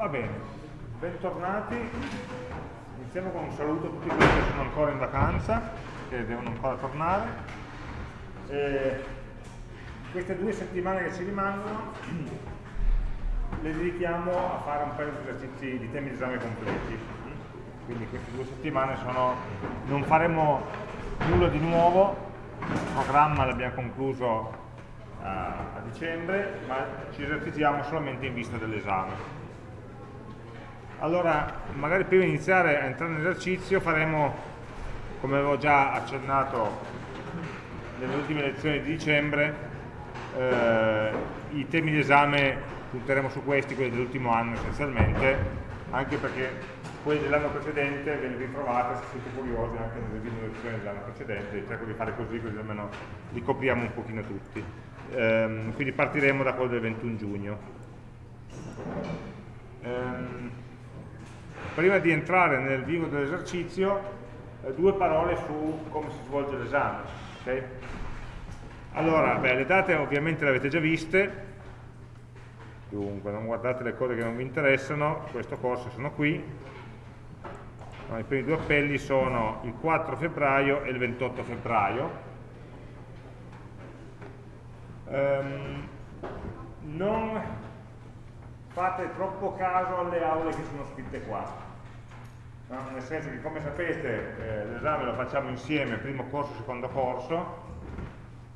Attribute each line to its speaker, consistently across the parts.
Speaker 1: Va bene, bentornati. Iniziamo con un saluto a tutti quelli che sono ancora in vacanza, che devono ancora tornare. Eh, queste due settimane che ci rimangono le dedichiamo a fare un paio di esercizi di temi di esame completi. Quindi queste due settimane sono, non faremo nulla di nuovo, il programma l'abbiamo concluso a, a dicembre, ma ci esercitiamo solamente in vista dell'esame. Allora, magari prima di iniziare a entrare nell'esercizio faremo, come avevo già accennato nelle ultime lezioni di dicembre, eh, i temi di esame punteremo su questi, quelli dell'ultimo anno essenzialmente, anche perché quelli dell'anno precedente ve li ritrovate se siete curiosi anche nelle video lezioni dell'anno precedente, cerco di fare così così almeno li copriamo un pochino tutti ehm, quindi partiremo da quello del 21 giugno. Ehm, prima di entrare nel vivo dell'esercizio, eh, due parole su come si svolge l'esame. Okay? Allora, beh, le date ovviamente le avete già viste, dunque non guardate le cose che non vi interessano, questo corso sono qui, i primi due appelli sono il 4 febbraio e il 28 febbraio, ehm, non fate troppo caso alle aule che sono scritte qua no? nel senso che come sapete eh, l'esame lo facciamo insieme primo corso, secondo corso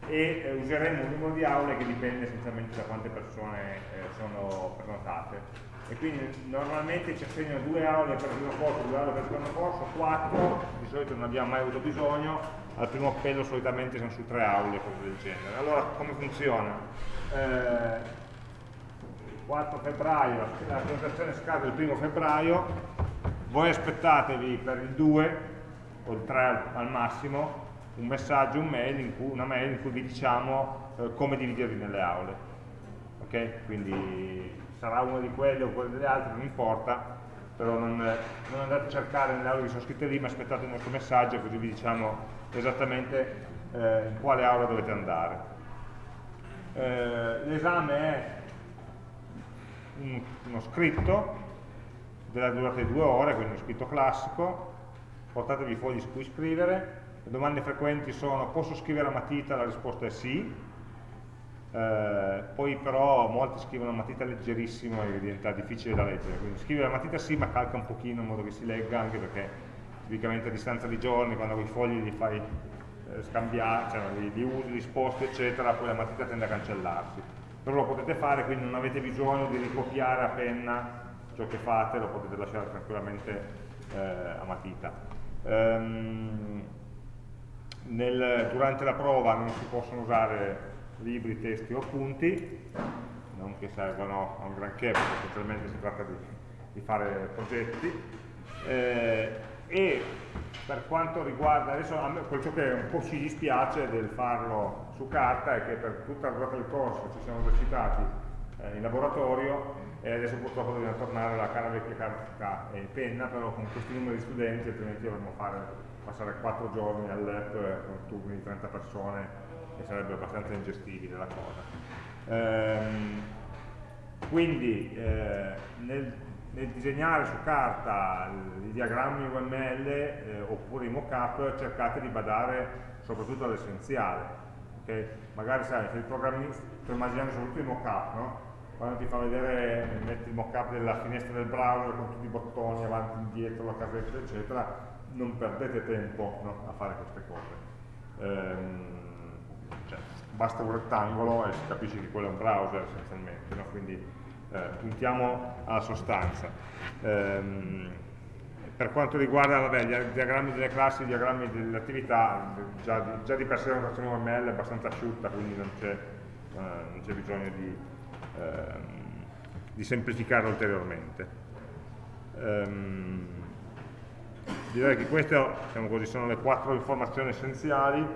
Speaker 1: e eh, useremo un numero di aule che dipende essenzialmente da quante persone eh, sono prenotate e quindi normalmente ci assegnano due aule per il primo corso, due aule per il secondo corso, quattro, di solito non abbiamo mai avuto bisogno, al primo appello solitamente sono su tre aule, cose del genere. Allora come funziona? Eh, 4 febbraio, la presentazione scade il primo febbraio, voi aspettatevi per il 2 o il 3 al massimo un messaggio, un mail cui, una mail in cui vi diciamo eh, come dividervi nelle aule. Ok? Quindi sarà uno di quelli o quello delle altre, non importa, però non, non andate a cercare nelle aule che sono scritte lì, ma aspettate il nostro messaggio così vi diciamo esattamente eh, in quale aula dovete andare. Eh, L'esame è un, uno scritto della durata di due ore, quindi uno scritto classico, portatevi i fogli su cui scrivere, le domande frequenti sono posso scrivere a matita? La risposta è sì, eh, poi però molti scrivono a matita leggerissimo e diventa difficile da leggere, quindi scrivere a matita sì ma calca un pochino in modo che si legga anche perché tipicamente a distanza di giorni quando i fogli li fai eh, scambiare, cioè li, li usi, li sposti eccetera, poi la matita tende a cancellarsi. Però lo potete fare, quindi non avete bisogno di ricopiare a penna ciò che fate, lo potete lasciare tranquillamente eh, a matita. Um, nel, durante la prova non si possono usare libri, testi o appunti, non che servano a un granché, perché essenzialmente si tratta di, di fare progetti. Eh, e per quanto riguarda, adesso a me quello che un po' ci dispiace del farlo su carta è che per tutta la durata del corso ci siamo esercitati eh, in laboratorio e adesso purtroppo dobbiamo tornare alla cara vecchia carta e penna, però con questi numeri di studenti altrimenti dovremmo passare 4 giorni al lab con turni di 30 persone e sarebbe abbastanza ingestibile la cosa. Ehm, quindi eh, nel, nel, disegnare su carta i diagrammi UML eh, oppure i mockup cercate di badare soprattutto all'essenziale. Okay? Magari sai, se il programmista, sto immaginando soprattutto i mockup, no? quando ti fa vedere, metti il mockup della finestra del browser con tutti i bottoni avanti, indietro, la casetta, eccetera, non perdete tempo no? a fare queste cose. Ehm, cioè, basta un rettangolo e si capisce che quello è un browser essenzialmente, no? quindi eh, puntiamo alla sostanza. Ehm, per quanto riguarda vabbè, i diagrammi delle classi, i diagrammi delle attività, già, già, di per sé la notazione UML è abbastanza asciutta, quindi non c'è eh, bisogno di, ehm, di, semplificare ulteriormente. Ehm, direi che queste diciamo così, sono le quattro informazioni essenziali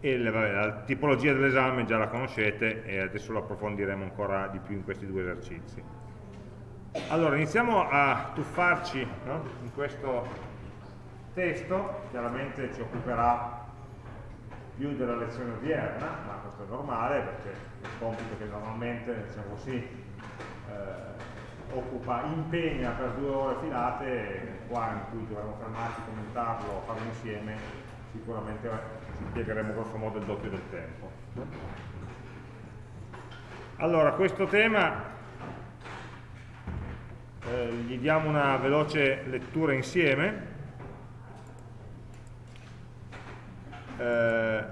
Speaker 1: e le, vabbè, la tipologia dell'esame già la conoscete e adesso lo approfondiremo ancora di più in questi due esercizi. Allora, iniziamo a tuffarci no? in questo testo, chiaramente ci occuperà più della lezione odierna, ma questo è normale perché è un compito che normalmente, diciamo così, eh, occupa, impegna per due ore filate, qua in cui dovremmo fermarci, commentarlo, farlo insieme, sicuramente ci impiegheremo grosso modo il doppio del tempo. Allora, questo tema eh, gli diamo una veloce lettura insieme. Eh,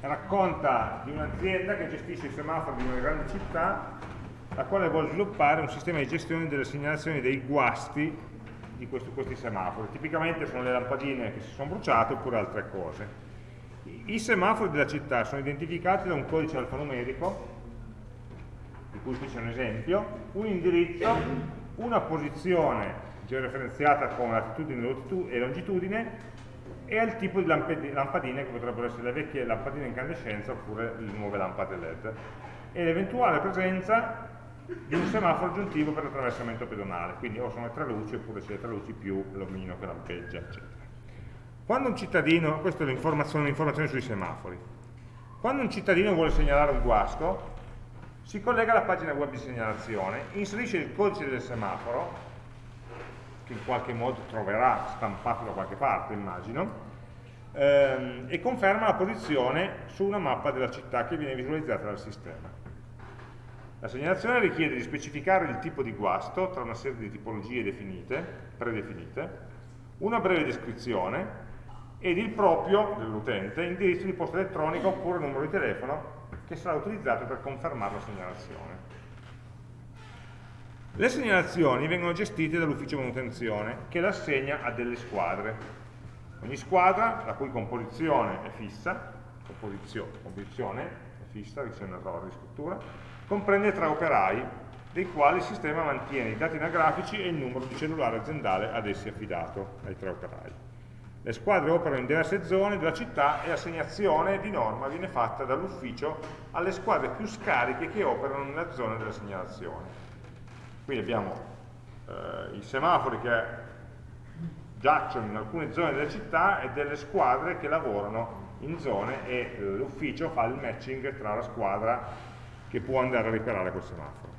Speaker 1: racconta di un'azienda che gestisce i semafori di una grande città la quale vuole sviluppare un sistema di gestione delle segnalazioni dei guasti di questi, questi semafori. Tipicamente sono le lampadine che si sono bruciate oppure altre cose. I semafori della città sono identificati da un codice alfanumerico di cui qui c'è un esempio, un indirizzo, una posizione georeferenziata con latitudine e longitudine e al tipo di lampadine che potrebbero essere le vecchie lampadine incandescenza oppure le nuove lampade LED e l'eventuale presenza di un semaforo aggiuntivo per l'attraversamento pedonale, quindi o sono le tre luci oppure se le tre luci più l'omino che lampeggia, eccetera. Quando un cittadino, questa è l'informazione sui semafori, quando un cittadino vuole segnalare un guasto, si collega alla pagina web di segnalazione, inserisce il codice del semaforo, che in qualche modo troverà stampato da qualche parte, immagino, ehm, e conferma la posizione su una mappa della città che viene visualizzata dal sistema. La segnalazione richiede di specificare il tipo di guasto tra una serie di tipologie definite, predefinite, una breve descrizione ed il proprio dell'utente indirizzo di posta elettronica oppure numero di telefono che sarà utilizzato per confermare la segnalazione. Le segnalazioni vengono gestite dall'ufficio manutenzione che le assegna a delle squadre. Ogni squadra, la cui composizione è fissa, composizione, composizione è fissa, che sia un errore di scrittura, comprende tre operai, dei quali il sistema mantiene i dati anagrafici e il numero di cellulare aziendale ad essi affidato, ai tre operai. Le squadre operano in diverse zone della città e l'assegnazione di norma viene fatta dall'ufficio alle squadre più scariche che operano nella zona della segnalazione. Qui abbiamo eh, i semafori che giacciono in alcune zone della città e delle squadre che lavorano in zone e eh, l'ufficio fa il matching tra la squadra che può andare a riparare quel semaforo.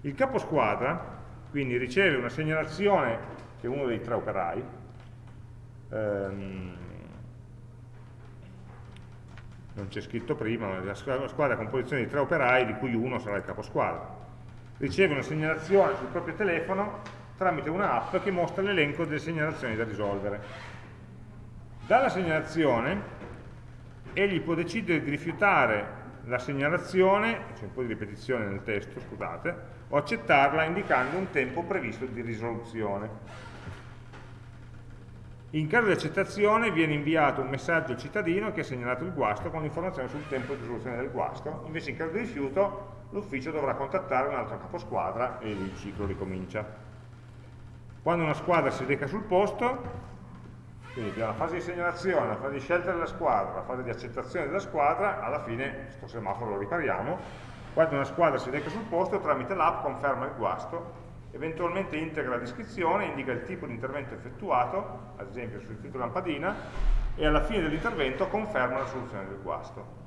Speaker 1: Il capo squadra quindi riceve una segnalazione che è uno dei tre operai ehm, non c'è scritto prima, la squadra, con posizione di tre operai di cui uno sarà il caposquadra. Riceve una segnalazione sul proprio telefono tramite un'app che mostra l'elenco delle segnalazioni da risolvere. Dalla segnalazione egli può decidere di rifiutare la segnalazione, c'è un po' di ripetizione nel testo, scusate, o accettarla indicando un tempo previsto di risoluzione. In caso di accettazione viene inviato un messaggio al cittadino che ha segnalato il guasto con l'informazione sul tempo di risoluzione del guasto, invece in caso di rifiuto l'ufficio dovrà contattare un altro caposquadra e il ciclo ricomincia. Quando una squadra si reca sul posto, quindi abbiamo la fase di segnalazione, la fase di scelta della squadra, la fase di accettazione della squadra, alla fine questo semaforo lo ripariamo, quando una squadra si reca sul posto tramite l'app conferma il guasto eventualmente integra la descrizione, indica il tipo di intervento effettuato, ad esempio sul titolo lampadina, e alla fine dell'intervento conferma la soluzione del guasto.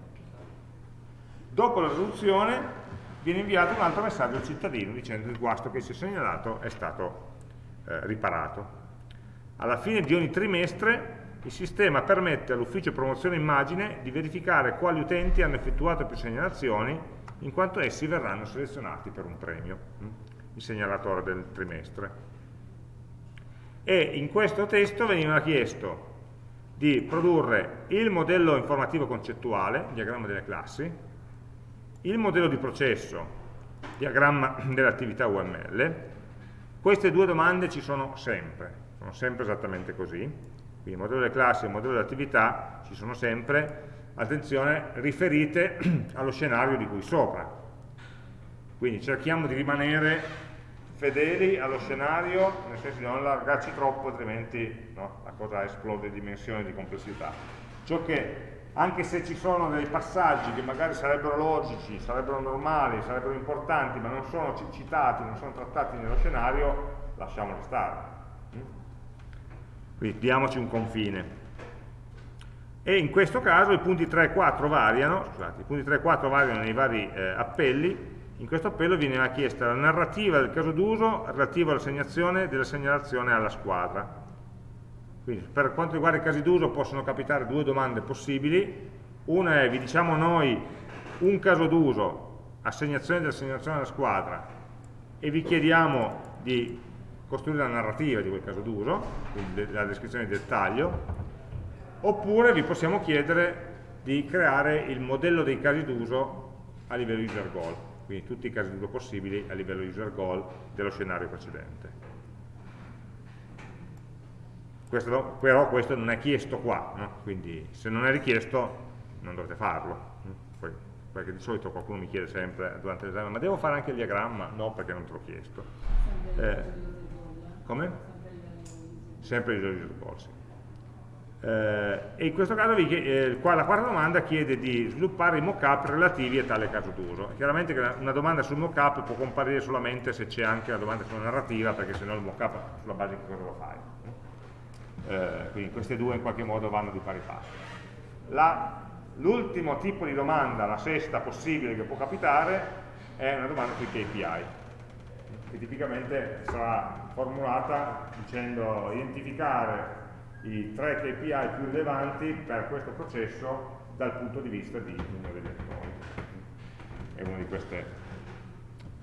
Speaker 1: Dopo la risoluzione viene inviato un altro messaggio al cittadino dicendo che il guasto che si è segnalato è stato eh, riparato. Alla fine di ogni trimestre il sistema permette all'ufficio promozione immagine di verificare quali utenti hanno effettuato più segnalazioni in quanto essi verranno selezionati per un premio il segnalatore del trimestre. E in questo testo veniva chiesto di produrre il modello informativo concettuale, diagramma delle classi, il modello di processo, diagramma dell'attività UML. Queste due domande ci sono sempre, sono sempre esattamente così. Quindi il modello delle classi e il modello dell'attività ci sono sempre, attenzione, riferite allo scenario di cui sopra. Quindi cerchiamo di rimanere fedeli allo scenario, nel senso di non allargarci troppo, altrimenti no, la cosa esplode di dimensione di complessità. Ciò che, anche se ci sono dei passaggi che magari sarebbero logici, sarebbero normali, sarebbero importanti, ma non sono citati, non sono trattati nello scenario, lasciamoli stare. Quindi diamoci un confine. e in questo caso i punti 3 e 4 variano, scusate, i punti 3 e 4 variano nei vari eh, appelli, in questo appello viene chiesta la narrativa del caso d'uso relativa all'assegnazione della segnalazione alla squadra. Quindi per quanto riguarda i casi d'uso possono capitare due domande possibili, una è vi diciamo noi un caso d'uso, assegnazione della segnalazione alla squadra e vi chiediamo di costruire la narrativa di quel caso d'uso, la descrizione di dettaglio, oppure vi possiamo chiedere di creare il modello dei casi d'uso a livello user goal, quindi tutti i casi d'uso possibili a livello user goal dello scenario precedente. Questo, però questo non è chiesto qua, no? quindi se non è richiesto non dovete farlo. Poi, perché di solito qualcuno mi chiede sempre durante l'esame, ma devo fare anche il diagramma? No, perché non te l'ho chiesto. Eh, come? Sempre il user goal, sì. Eh, e in questo caso eh, qua la quarta domanda chiede di sviluppare i mockup relativi a tale caso d'uso. Chiaramente una domanda sul mockup può comparire solamente se c'è anche la domanda sulla narrativa, perché se no il mockup sulla base di cosa lo fai. Eh, quindi queste due in qualche modo vanno di pari passo. L'ultimo tipo di domanda, la sesta possibile che può capitare, è una domanda sui KPI, che tipicamente sarà formulata dicendo identificare i tre KPI più rilevanti per questo processo dal punto di vista di numero degli attori. È una di queste,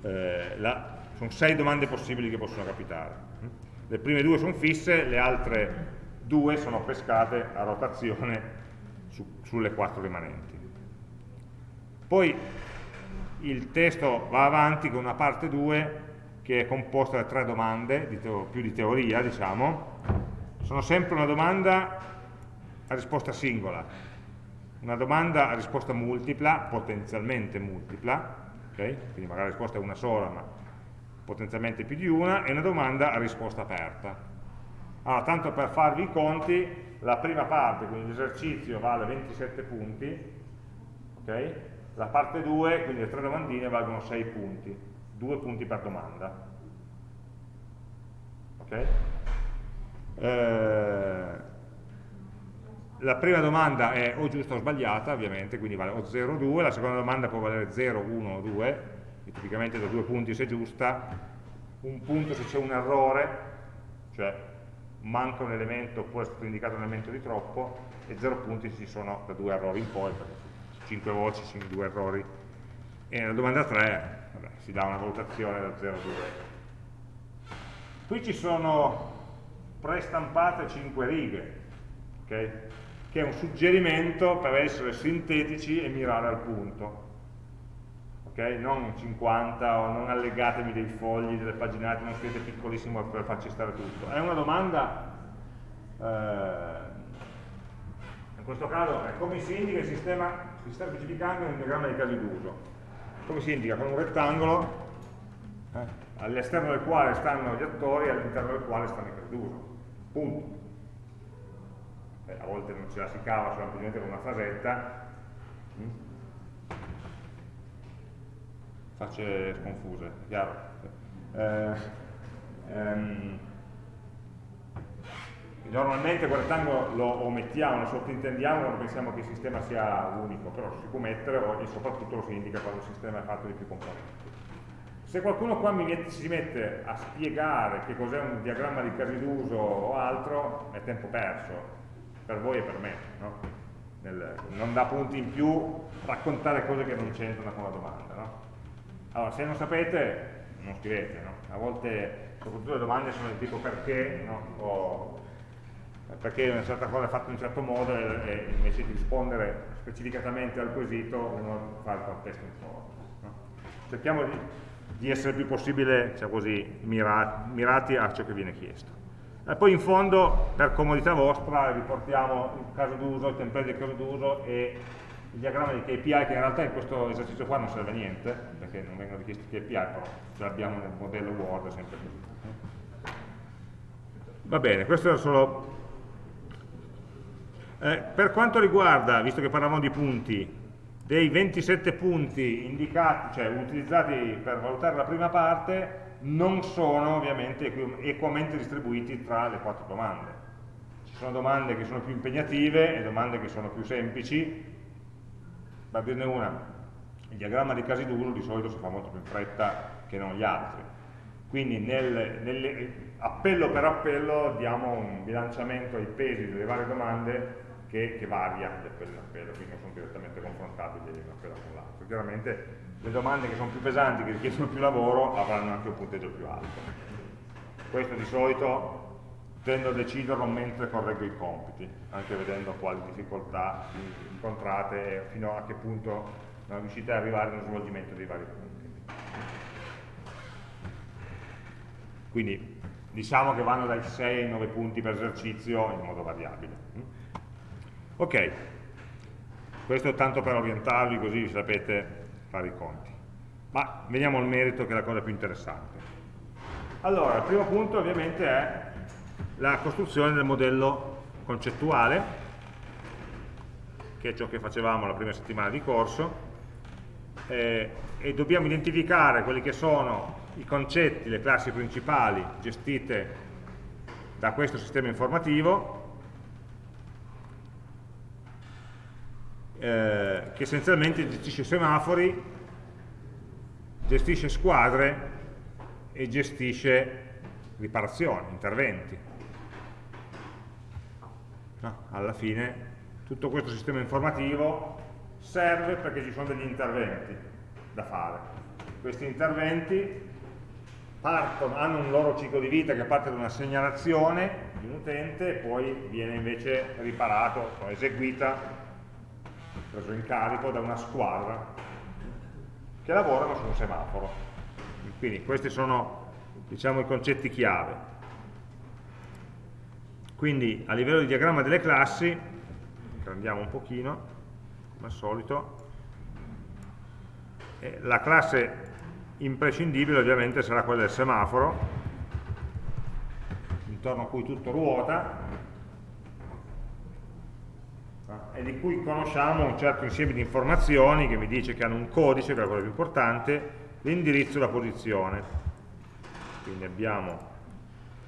Speaker 1: eh, la, sono sei domande possibili che possono capitare. Le prime due sono fisse, le altre due sono pescate a rotazione su, sulle quattro rimanenti. Poi il testo va avanti con una parte 2 che è composta da tre domande, di più di teoria, diciamo, sono sempre una domanda a risposta singola, una domanda a risposta multipla, potenzialmente multipla, okay? quindi magari la risposta è una sola, ma potenzialmente più di una, e una domanda a risposta aperta. Allora, tanto per farvi i conti, la prima parte, quindi l'esercizio vale 27 punti, okay? la parte 2, quindi le tre domandine, valgono 6 punti, 2 punti per domanda. Okay? Eh, la prima domanda è o giusta o sbagliata, ovviamente, quindi vale o 0 o 2, la seconda domanda può valere 0, 1 o 2, tipicamente da due punti se giusta, un punto se c'è un errore, cioè manca un elemento oppure è stato indicato un elemento di troppo, e 0 punti se ci sono da due errori in poi, perché 5 voci sono due errori. E nella domanda 3 vabbè, si dà una valutazione da 0 a 2. Qui ci sono prestampate 5 righe, okay? che è un suggerimento per essere sintetici e mirare al punto. Okay? Non 50 o non allegatemi dei fogli, delle paginate, non scrivete piccolissimo per farci stare tutto. È una domanda, eh, in questo caso, è come si indica il sistema, si sta specificando nel diagramma di casi d'uso. Come si indica? Con un rettangolo eh, all'esterno del quale stanno gli attori e all'interno del quale stanno i casi d'uso punto. Eh, a volte non ce la si cava semplicemente con una frasetta, mm? facce sconfuse, chiaro? Eh, ehm, normalmente quel rettangolo lo omettiamo, lo sottintendiamo quando pensiamo che il sistema sia unico, però si può mettere e soprattutto lo si indica quando il sistema è fatto di più componenti. Se qualcuno qua mette, si mette a spiegare che cos'è un diagramma di casi d'uso o altro, è tempo perso, per voi e per me. No? Nel, non dà punti in più raccontare cose che non c'entrano con la domanda. No? Allora, se non sapete, non scrivete. No? A volte, soprattutto le domande sono del tipo perché, o perché una certa cosa è fatta in un certo modo e, invece di rispondere specificatamente al quesito uno fa il contesto un po'. Cerchiamo di di essere il più possibile diciamo così, mirati a ciò che viene chiesto. E poi in fondo, per comodità vostra, riportiamo il caso d'uso, il template del caso d'uso e il diagramma di KPI, che in realtà in questo esercizio qua non serve a niente, perché non vengono richiesti KPI, però ce l'abbiamo nel modello Word, sempre così. Va bene, questo era solo... Eh, per quanto riguarda, visto che parlavamo di punti, dei 27 punti indicati, cioè utilizzati per valutare la prima parte, non sono ovviamente equamente distribuiti tra le quattro domande. Ci sono domande che sono più impegnative e domande che sono più semplici. Per dirne una, il diagramma di casi d'uso di solito si fa molto più in fretta che non gli altri. Quindi nel, nel, appello per appello diamo un bilanciamento ai pesi delle varie domande che, che varia di appello in appello, quindi non sono direttamente confrontabili un appello con l'altro. Chiaramente le domande che sono più pesanti, che richiedono più lavoro, avranno anche un punteggio più alto. Questo di solito tendo a deciderlo mentre correggo i compiti, anche vedendo quali difficoltà incontrate e fino a che punto non riuscite ad arrivare nello svolgimento dei vari compiti. Quindi diciamo che vanno dai 6 ai 9 punti per esercizio in modo variabile. Ok, questo tanto per orientarvi così sapete fare i conti. Ma veniamo al merito che è la cosa più interessante. Allora, il primo punto ovviamente è la costruzione del modello concettuale, che è ciò che facevamo la prima settimana di corso, eh, e dobbiamo identificare quelli che sono i concetti, le classi principali gestite da questo sistema informativo, eh, che essenzialmente gestisce semafori, gestisce squadre e gestisce riparazioni, interventi. No, alla fine tutto questo sistema informativo serve perché ci sono degli interventi da fare. Questi interventi partono, hanno un loro ciclo di vita che parte da una segnalazione di un utente e poi viene invece riparato, eseguita, preso in carico da una squadra che lavorano su un semaforo. Quindi questi sono diciamo, i concetti chiave. Quindi a livello di diagramma delle classi, andiamo un pochino, come al solito, la classe imprescindibile ovviamente sarà quella del semaforo, intorno a cui tutto ruota, e di cui conosciamo un certo insieme di informazioni che mi dice che hanno un codice, che è quello più importante, l'indirizzo e la posizione. Quindi abbiamo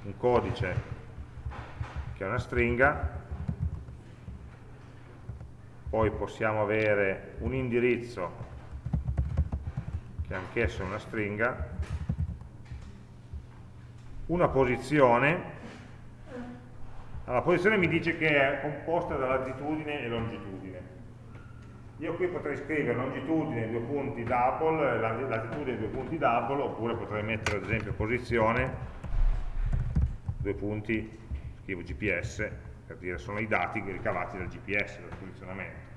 Speaker 1: un codice che è una stringa, poi possiamo avere un indirizzo che anch'esso è una stringa, una posizione, la posizione mi dice che è composta da latitudine e longitudine, io qui potrei scrivere longitudine due punti double, latitudine due punti double, oppure potrei mettere ad esempio posizione, due punti, scrivo GPS, per dire sono i dati ricavati dal GPS, dal posizionamento.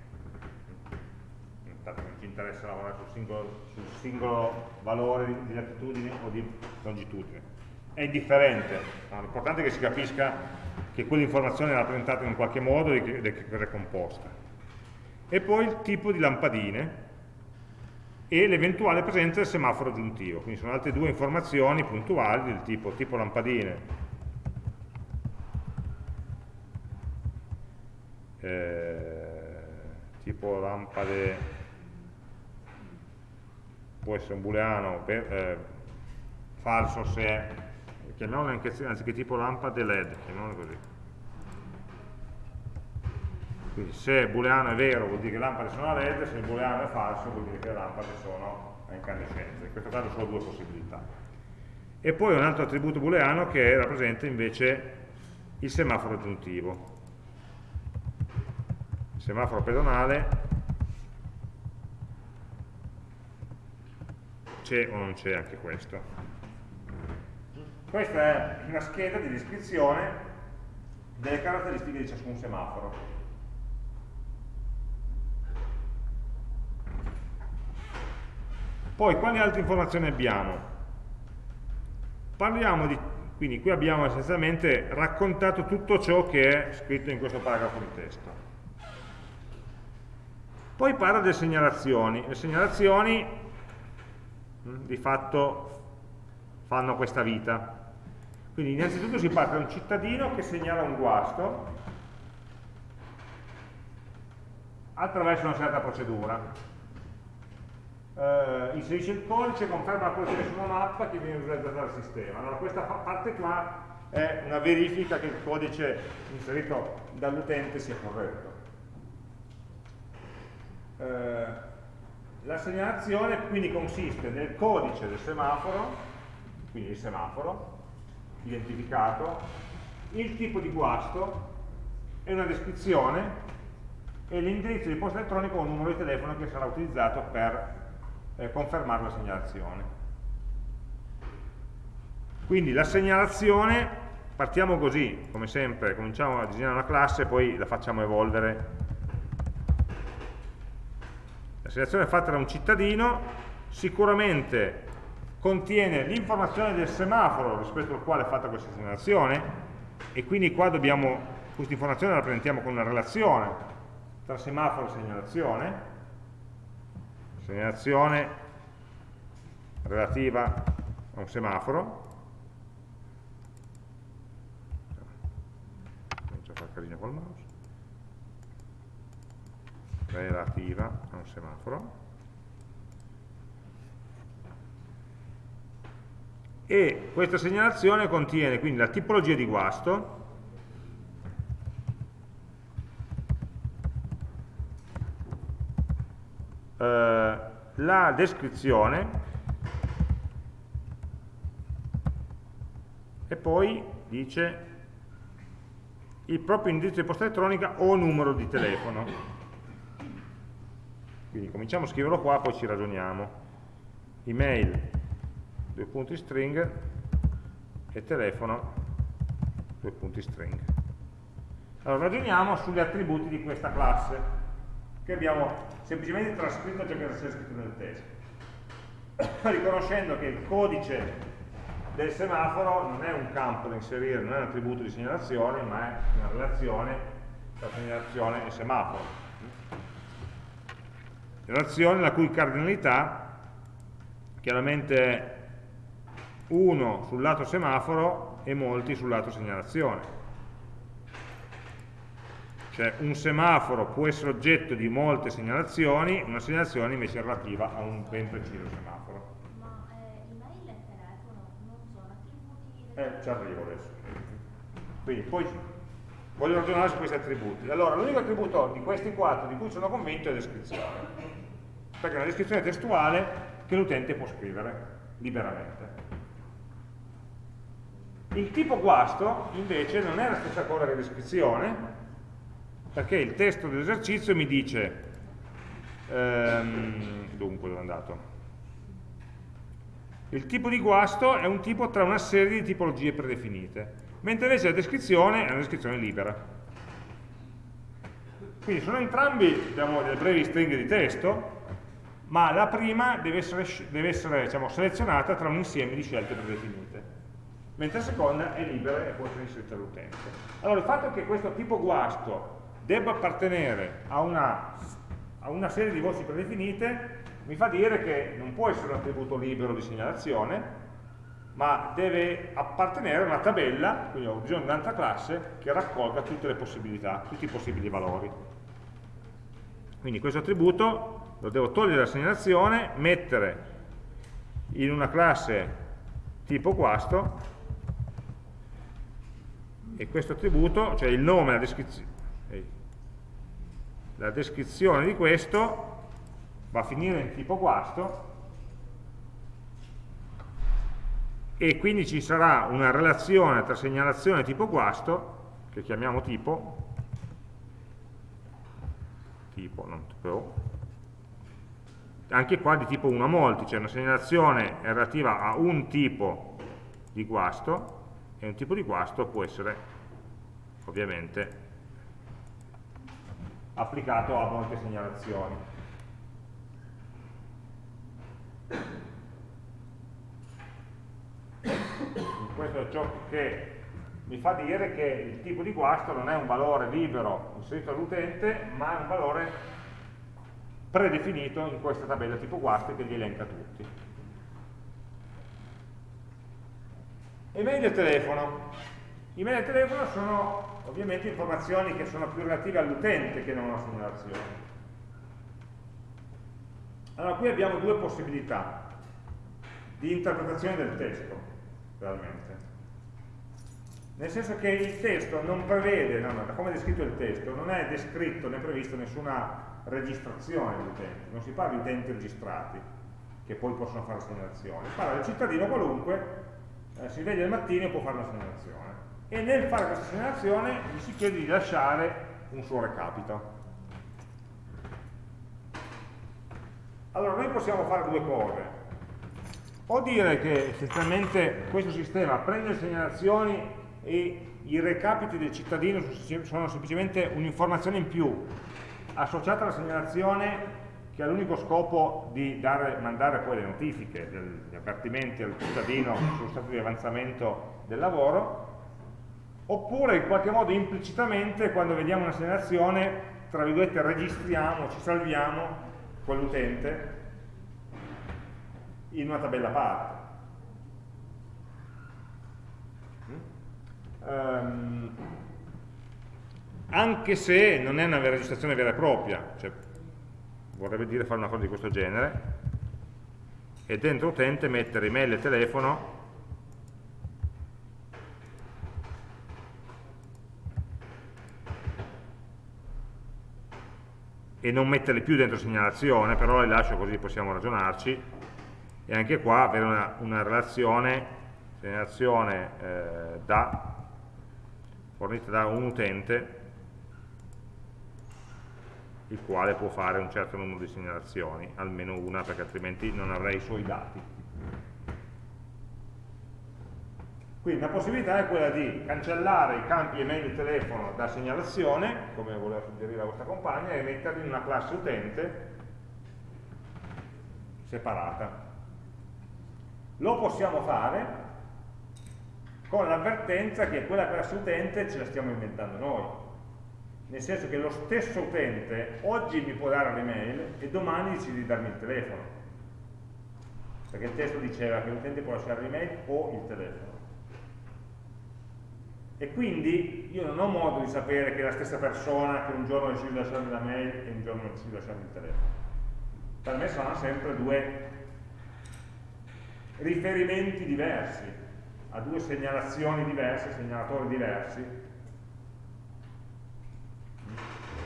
Speaker 1: Intanto non ci interessa lavorare sul singolo, sul singolo valore di, di latitudine o di longitudine. È indifferente, l'importante è che si capisca che quell'informazione è rappresentata in qualche modo e che cosa è composta e poi il tipo di lampadine e l'eventuale presenza del semaforo aggiuntivo. Quindi sono altre due informazioni puntuali del tipo tipo lampadine eh, tipo lampade può essere un booleano per, eh, falso se anche, anziché tipo lampade led chiamiamolo così quindi se booleano è vero vuol dire che le lampade sono a led, se il booleano è falso vuol dire che le lampade sono a incandescenza. In questo caso sono due possibilità. E poi un altro attributo booleano che rappresenta invece il semaforo aggiuntivo. Il semaforo pedonale c'è o non c'è anche questo. Questa è una scheda di descrizione delle caratteristiche di ciascun semaforo. Poi, quali altre informazioni abbiamo? Parliamo di, quindi qui abbiamo essenzialmente raccontato tutto ciò che è scritto in questo paragrafo di testo. Poi parla delle segnalazioni. Le segnalazioni mm, di fatto fanno questa vita. Quindi innanzitutto si parte da un cittadino che segnala un guasto attraverso una certa procedura eh, inserisce il codice, conferma la posizione su una mappa che viene visualizzata dal sistema. Allora questa parte qua è una verifica che il codice inserito dall'utente sia corretto. Eh, la segnalazione quindi consiste nel codice del semaforo, quindi il semaforo, identificato, il tipo di guasto e una descrizione e l'indirizzo di posta elettronica o un numero di telefono che sarà utilizzato per eh, confermare la segnalazione. Quindi la segnalazione, partiamo così, come sempre, cominciamo a disegnare una classe e poi la facciamo evolvere. La segnalazione è fatta da un cittadino, sicuramente contiene l'informazione del semaforo rispetto al quale è fatta questa segnalazione e quindi qua dobbiamo, questa informazione la presentiamo con una relazione tra semaforo e segnalazione, segnalazione relativa a un semaforo, comincio a fare casino col mouse, relativa a un semaforo, e questa segnalazione contiene quindi la tipologia di guasto, eh, la descrizione e poi dice il proprio indirizzo di posta elettronica o numero di telefono. Quindi cominciamo a scriverlo qua, poi ci ragioniamo. Email, due punti string, e telefono, due punti string. Allora ragioniamo sugli attributi di questa classe che abbiamo semplicemente trascritto ciò che era scritto nel testo, riconoscendo che il codice del semaforo non è un campo da inserire, non è un attributo di segnalazione, ma è una relazione tra segnalazione e semaforo. Relazione la cui cardinalità chiaramente uno sul lato semaforo e molti sul lato segnalazione cioè un semaforo può essere oggetto di molte segnalazioni, una segnalazione invece è relativa a un ben preciso semaforo.
Speaker 2: Ma eh, email e telefono non sono attributi?
Speaker 1: Eh, ci arrivo adesso. Quindi poi voglio ragionare su questi attributi. Allora, l'unico attributo di questi quattro di cui sono convinto è descrizione, perché è una descrizione testuale che l'utente può scrivere liberamente. Il tipo guasto invece non è la stessa cosa che descrizione, perché il testo dell'esercizio mi dice, ehm, dunque dove è andato? Il tipo di guasto è un tipo tra una serie di tipologie predefinite, mentre invece la descrizione è una descrizione libera. Quindi sono entrambi diciamo, delle brevi stringhe di testo, ma la prima deve essere, deve essere diciamo, selezionata tra un insieme di scelte predefinite, mentre la seconda è libera e può essere inserita all'utente. Allora il fatto che questo tipo guasto debba appartenere a una, a una serie di voci predefinite mi fa dire che non può essere un attributo libero di segnalazione, ma deve appartenere a una tabella, quindi ho bisogno di un'altra classe che raccolga tutte le possibilità, tutti i possibili valori. Quindi questo attributo lo devo togliere dalla segnalazione, mettere in una classe tipo guasto e questo attributo, cioè il nome, la descrizione, la descrizione di questo va a finire in tipo guasto e quindi ci sarà una relazione tra segnalazione tipo guasto che chiamiamo tipo tipo, non tipo anche qua di tipo 1 a molti, cioè una segnalazione relativa a un tipo di guasto e un tipo di guasto può essere ovviamente applicato a molte segnalazioni. Questo è ciò che mi fa dire che il tipo di guasto non è un valore libero inserito all'utente, ma è un valore predefinito in questa tabella tipo guasti che li elenca tutti. Email e telefono. Email e telefono sono ovviamente informazioni che sono più relative all'utente che non alla segnalazione. Allora qui abbiamo due possibilità di interpretazione del testo, realmente. nel senso che il testo non prevede, no, da come è descritto il testo, non è descritto né previsto nessuna registrazione di utenti, non si parla di utenti registrati che poi possono fare segnalazioni, parla del cittadino qualunque, eh, si sveglia al mattino e può fare una segnalazione e nel fare questa segnalazione gli si chiede di lasciare un suo recapito. Allora noi possiamo fare due cose, o dire che essenzialmente questo sistema prende le segnalazioni e i recapiti del cittadino sono semplicemente un'informazione in più associata alla segnalazione che ha l'unico scopo di dare, mandare poi le notifiche, gli avvertimenti al cittadino sullo stato di avanzamento del lavoro, oppure in qualche modo implicitamente quando vediamo una segnalazione, tra virgolette, registriamo, ci salviamo quell'utente in una tabella a parte. Um, anche se non è una registrazione vera e propria, cioè, vorrebbe dire fare una cosa di questo genere, e dentro utente mettere email e telefono e non metterle più dentro segnalazione, però le lascio così possiamo ragionarci, e anche qua avere una, una relazione, segnalazione eh, da fornita da un utente il quale può fare un certo numero di segnalazioni, almeno una perché altrimenti non avrei i suoi dati. Quindi la possibilità è quella di cancellare i campi email e telefono da segnalazione, come voleva suggerire la vostra compagna, e metterli in una classe utente separata. Lo possiamo fare con l'avvertenza che quella classe utente ce la stiamo inventando noi. Nel senso che lo stesso utente oggi mi può dare l'email e domani decide di darmi il telefono. Perché il testo diceva che l'utente può lasciare l'email o il telefono. E quindi io non ho modo di sapere che è la stessa persona che un giorno decide di lasciarmi la mail e un giorno decide di lasciarmi il telefono. Per me sono sempre due riferimenti diversi a due segnalazioni diverse, segnalatori diversi,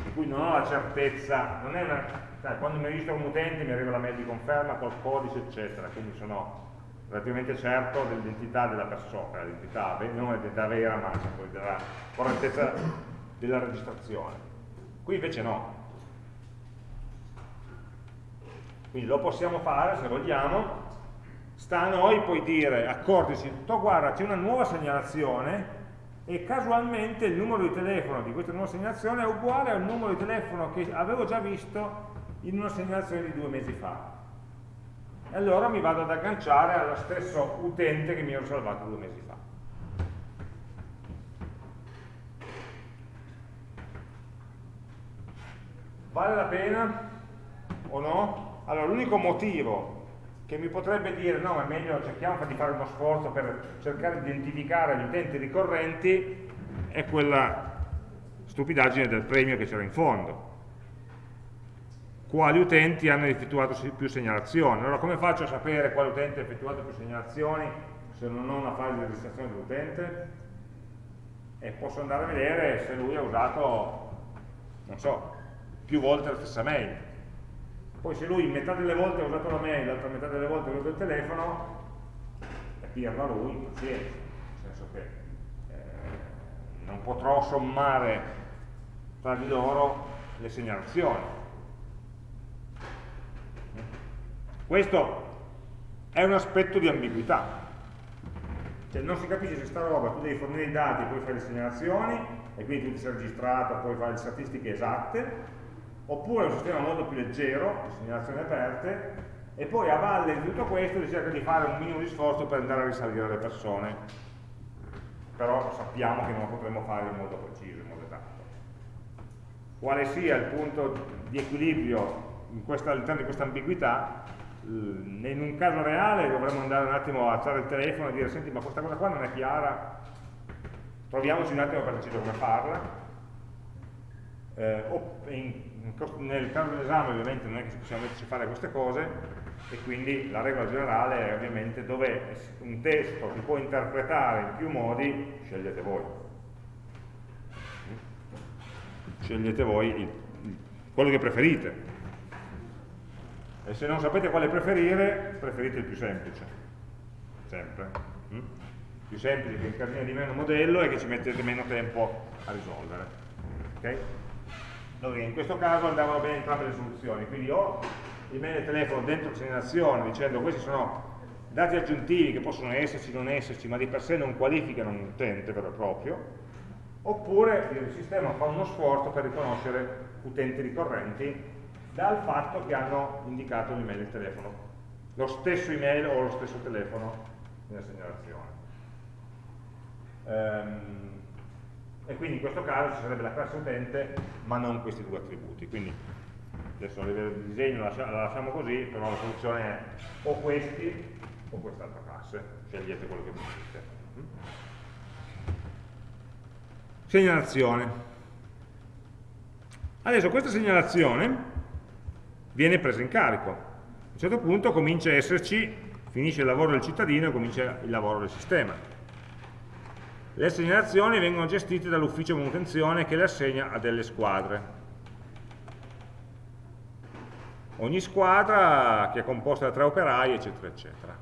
Speaker 1: di cui non ho la certezza, una, cioè, quando mi registro un utente mi arriva la mail di conferma col codice eccetera, quindi sono relativamente certo dell'identità della persona, l'identità, non l'identità vera ma della correttezza della registrazione. Qui invece no. Quindi lo possiamo fare se vogliamo, sta a noi poi dire, accorgersi, oh, guarda c'è una nuova segnalazione e casualmente il numero di telefono di questa nuova segnalazione è uguale al numero di telefono che avevo già visto in una segnalazione di due mesi fa. E allora mi vado ad agganciare allo stesso utente che mi ero salvato due mesi fa. Vale la pena o no? Allora, l'unico motivo che mi potrebbe dire no, è meglio cerchiamo di fare uno sforzo per cercare di identificare gli utenti ricorrenti è quella stupidaggine del premio che c'era in fondo. Quali utenti hanno effettuato più segnalazioni? Allora come faccio a sapere quale utente ha effettuato più segnalazioni se non ho una fase di registrazione dell'utente? E posso andare a vedere se lui ha usato non so, più volte la stessa mail poi se lui metà delle volte ha usato la mail, l'altra metà delle volte ha usato il telefono, è pirla lui, pazienza, nel senso che eh, non potrò sommare tra di loro le segnalazioni. Questo è un aspetto di ambiguità, cioè non si capisce se sta roba tu devi fornire i dati, poi fai le segnalazioni e quindi tu ti sei registrato, poi fai le statistiche esatte, oppure un sistema molto più leggero, di segnalazioni aperte, e poi a valle di tutto questo si cerca di fare un minimo di sforzo per andare a risalire le persone, però sappiamo che non lo potremo fare in modo preciso, in modo esatto. Quale sia il punto di equilibrio all'interno di questa ambiguità, in un caso reale dovremmo andare un attimo a alzare il telefono e dire senti ma questa cosa qua non è chiara, troviamoci un attimo per decidere come farla, eh, nel caso dell'esame ovviamente non è che possiamo metterci a fare queste cose, e quindi la regola generale è ovviamente dove un testo si può interpretare in più modi, scegliete voi. Scegliete voi il, quello che preferite. E se non sapete quale preferire, preferite il più semplice. Sempre. Mm? Più semplice che incardina di meno modello e che ci mettete meno tempo a risolvere. Okay? Allora, in questo caso andavano bene entrambe le soluzioni, quindi o email e telefono dentro segnalazione dicendo questi sono dati aggiuntivi che possono esserci, non esserci, ma di per sé non qualificano un utente vero e proprio, oppure il sistema fa uno sforzo per riconoscere utenti ricorrenti dal fatto che hanno indicato l'email e il telefono, lo stesso email o lo stesso telefono nella segnalazione. Ehm, e quindi in questo caso ci sarebbe la classe utente ma non questi due attributi. Quindi adesso a livello di disegno la, lasciamo così, però la soluzione è o questi o quest'altra classe, scegliete quello che preferite. Segnalazione. Adesso questa segnalazione viene presa in carico. A un certo punto comincia a esserci, finisce il lavoro del cittadino e comincia il lavoro del sistema. Le segnalazioni vengono gestite dall'ufficio manutenzione che le assegna a delle squadre. ogni squadra che è composta da tre operai, eccetera, eccetera.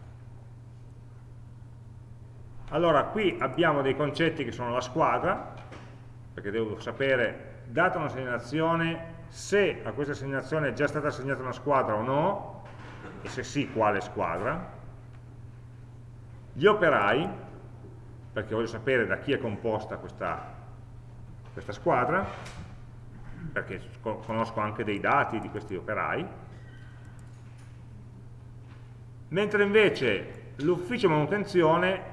Speaker 1: Allora, qui abbiamo dei concetti che sono la squadra, perché devo sapere, data una segnalazione, se a questa segnalazione è già stata assegnata una squadra o no, e se sì, quale squadra. Gli operai, perché voglio sapere da chi è composta questa, questa squadra, perché conosco anche dei dati di questi operai, mentre invece l'ufficio manutenzione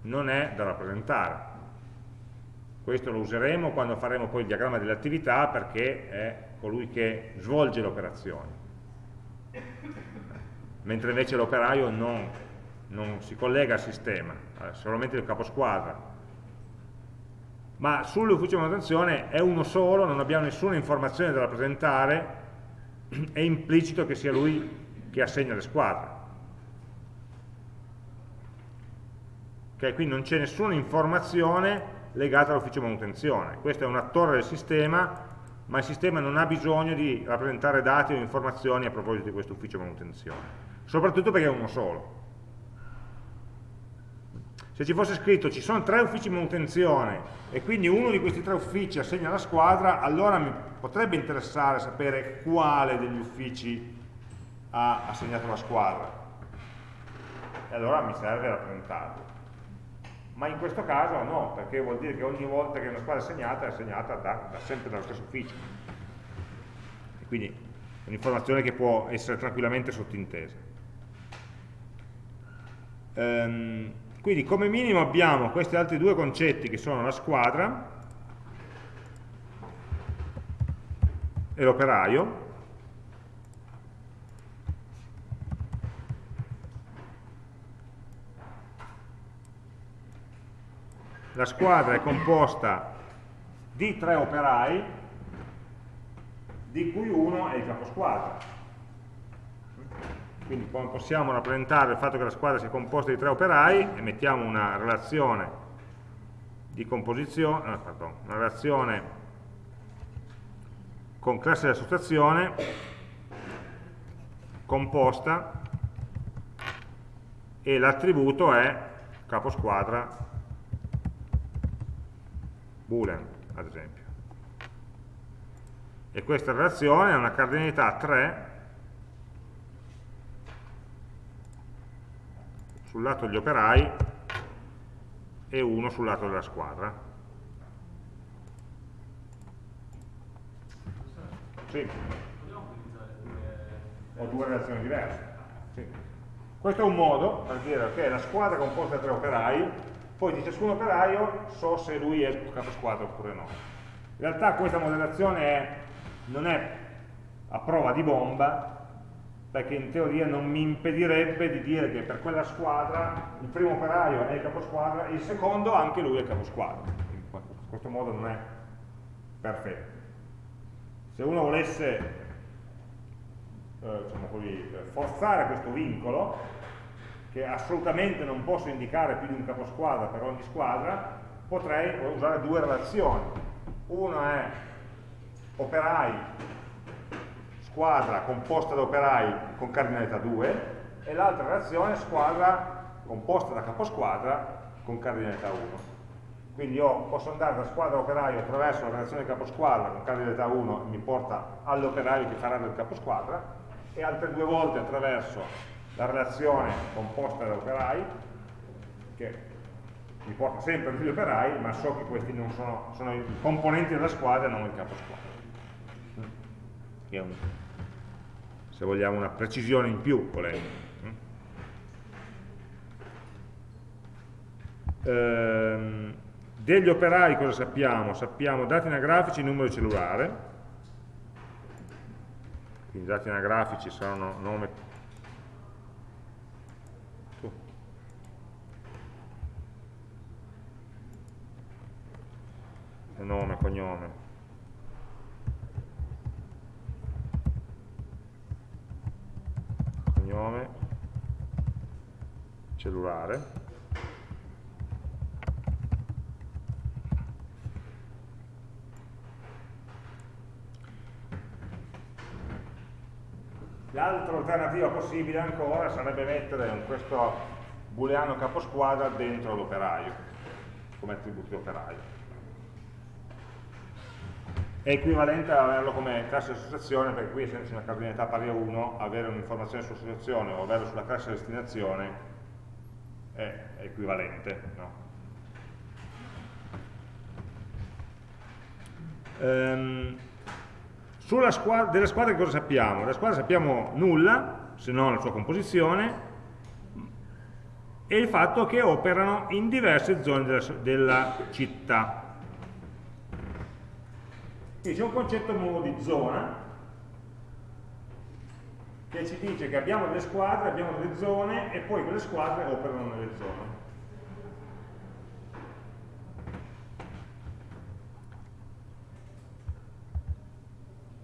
Speaker 1: non è da rappresentare. Questo lo useremo quando faremo poi il diagramma delle attività perché è colui che svolge le operazioni. Mentre invece l'operaio non, non, si collega al sistema, è solamente il caposquadra. Ma sull'ufficio manutenzione è uno solo, non abbiamo nessuna informazione da rappresentare, è implicito che sia lui che assegna le squadre. Okay, quindi non c'è nessuna informazione legata all'ufficio manutenzione. Questo è un attore del sistema, ma il sistema non ha bisogno di rappresentare dati o informazioni a proposito di questo ufficio manutenzione. Soprattutto perché è uno solo. Se ci fosse scritto ci sono tre uffici manutenzione e quindi uno di questi tre uffici assegna la squadra, allora mi potrebbe interessare sapere quale degli uffici ha assegnato la squadra. E allora mi serve rappresentarlo. Ma in questo caso no, perché vuol dire che ogni volta che una squadra è assegnata è assegnata da, da sempre dallo stesso ufficio. E quindi è un'informazione che può essere tranquillamente sottintesa. Ehm, quindi come minimo abbiamo questi altri due concetti che sono la squadra e l'operaio la squadra è composta di tre operai, di cui uno è il caposquadra. Quindi possiamo rappresentare il fatto che la squadra sia composta di tre operai e mettiamo una relazione di composizione, eh, pardon, una relazione con classe di associazione composta e l'attributo è caposquadra boolean ad esempio. E questa relazione ha una cardinalità 3 sul lato degli operai e 1 sul lato della squadra sì. ho due relazioni diverse sì. questo è un modo per dire che la squadra è composta da tre operai poi di ciascun operaio so se lui è il capo squadra oppure no. In realtà questa modellazione non è a prova di bomba, perché in teoria non mi impedirebbe di dire che per quella squadra il primo operaio è il capo squadra e il secondo anche lui è il capo squadra. In questo modo non è perfetto. Se uno volesse eh, eh, diciamo così, forzare questo vincolo, che assolutamente non posso indicare più di un caposquadra per ogni squadra, potrei usare due relazioni. Una è operai, squadra composta da operai con cardinalità 2, e l'altra relazione squadra composta da caposquadra con cardinalità 1. Quindi io posso andare da squadra operaio attraverso la relazione caposquadra con cardinalità 1 mi porta all'operaio che farà del caposquadra e altre due volte attraverso la relazione composta da operai che mi porta sempre agli operai ma so che questi non sono, sono i componenti della squadra e non il caposquadra. Se vogliamo una precisione in più volendo. Ehm, degli operai cosa sappiamo? Sappiamo dati anagrafici e numero cellulare, quindi dati anagrafici saranno nome, uh. nome, cognome, cognome, cellulare, L'altra alternativa possibile ancora sarebbe mettere questo booleano caposquadra dentro l'operaio, come attributo operaio. È equivalente ad averlo come classe di associazione, perché qui essendoci una cardinalità pari a 1, avere un'informazione sull'associazione o averlo sulla classe di destinazione è equivalente. No? Sulla squadra, delle squadre cosa sappiamo? Della squadra sappiamo nulla, se non la sua composizione, e il fatto che operano in diverse zone della, della città. Quindi c'è un concetto nuovo di zona, che ci dice che abbiamo delle squadre, abbiamo delle zone, e poi quelle squadre operano nelle zone.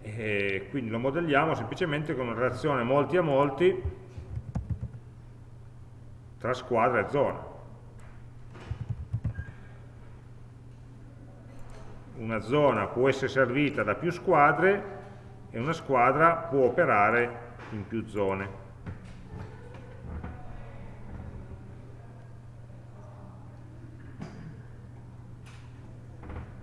Speaker 1: e quindi lo modelliamo semplicemente con una relazione molti a molti tra squadra e zona. Una zona può essere servita da più squadre e una squadra può operare in più zone.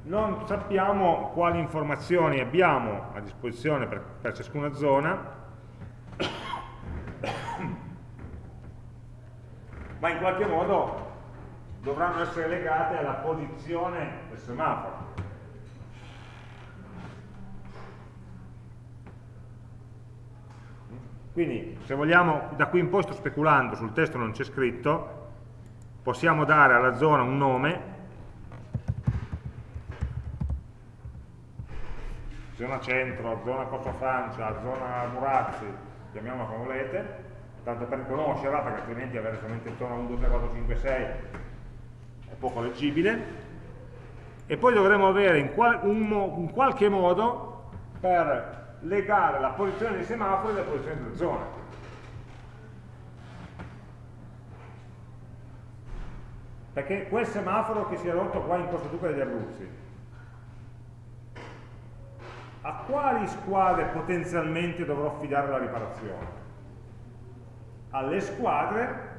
Speaker 1: non sappiamo quali informazioni abbiamo a disposizione per, per ciascuna zona, ma in qualche modo dovranno essere legate alla posizione del semaforo. Quindi, se vogliamo, da qui in poi sto speculando, sul testo non c'è scritto, possiamo dare alla zona un nome. Zona centro, zona Corso Francia, zona Murazzi, chiamiamola come volete, tanto per conoscerla, perché altrimenti avere solamente intorno a 1, 2, 3, 4, 5, 6 è poco leggibile, e poi dovremo avere in, qual un, in qualche modo per legare la posizione dei semafori alla posizione delle zone. Perché quel semaforo che si è rotto qua in Corso Duca degli Abruzzi, a quali squadre potenzialmente dovrò affidare la riparazione? Alle squadre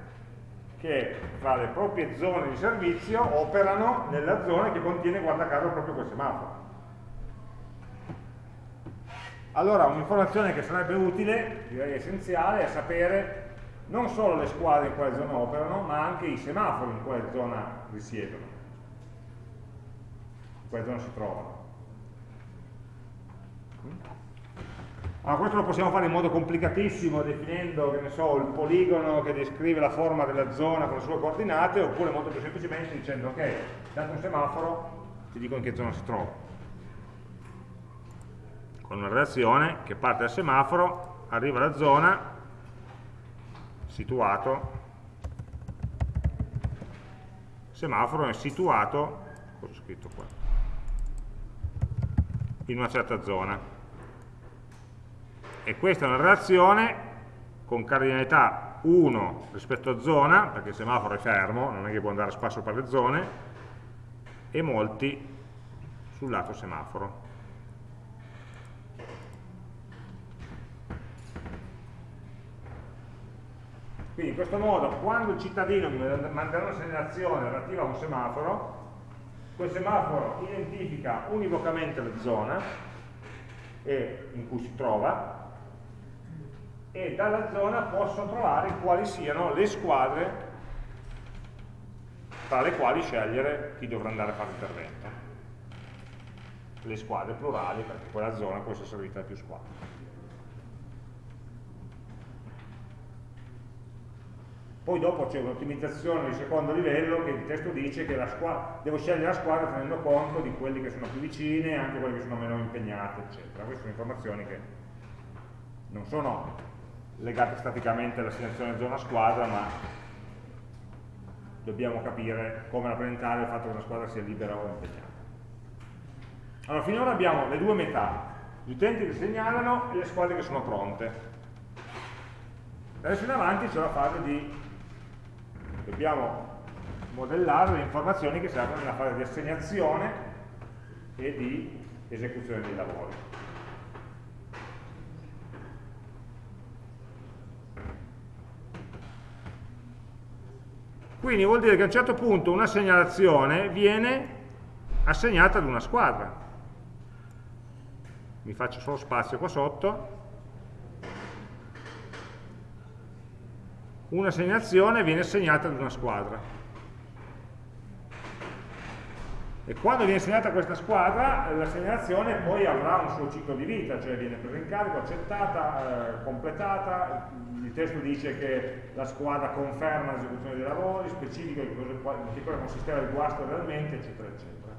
Speaker 1: che tra le proprie zone di servizio operano nella zona che contiene, guarda caso, proprio quel semaforo. Allora, un'informazione che sarebbe utile, direi essenziale, è sapere non solo le squadre in quale zona operano, ma anche i semafori in quale zona risiedono, in quale zona si trovano. Allora, questo lo possiamo fare in modo complicatissimo, definendo, so, il poligono che descrive la forma della zona con le sue coordinate, oppure molto più semplicemente dicendo, ok, dato un semaforo, ti dico in che zona si trova. Con una relazione che parte dal semaforo, arriva alla zona, situato, semaforo è situato, cosa ho scritto qua, in una certa zona e questa è una relazione con cardinalità 1 rispetto a zona, perché il semaforo è fermo, non è che può andare a spasso per le zone, e molti sul lato semaforo. Quindi in questo modo, quando il cittadino mi manderà una segnalazione relativa a un semaforo, quel semaforo identifica univocamente la zona in cui si trova e dalla zona posso trovare quali siano le squadre tra le quali scegliere chi dovrà andare a fare l'intervento. Le squadre plurali, perché quella zona può essere servita da più squadre. Poi dopo c'è un'ottimizzazione di secondo livello che il testo dice che devo scegliere la squadra tenendo conto di quelli che sono più vicine e anche quelli che sono meno impegnate, eccetera. Queste sono informazioni che non sono legate staticamente all'assegnazione zona squadra, ma dobbiamo capire come rappresentare il fatto che una squadra sia libera o impegnata. Allora, finora abbiamo le due metà, gli utenti che segnalano e le squadre che sono pronte. Adesso in avanti c'è la fase di dobbiamo modellare le informazioni che servono nella fase di assegnazione e di esecuzione dei lavori. Quindi vuol dire che a un certo punto una segnalazione viene assegnata ad una squadra. Mi faccio solo spazio qua sotto una segnalazione viene assegnata ad una squadra. E quando viene assegnata questa squadra, la segnalazione poi avrà un suo ciclo di vita, cioè viene presa in carico, accettata, eh, completata, il testo dice che la squadra conferma l'esecuzione dei lavori, specifica in che cosa consisteva il guasto realmente, eccetera, eccetera.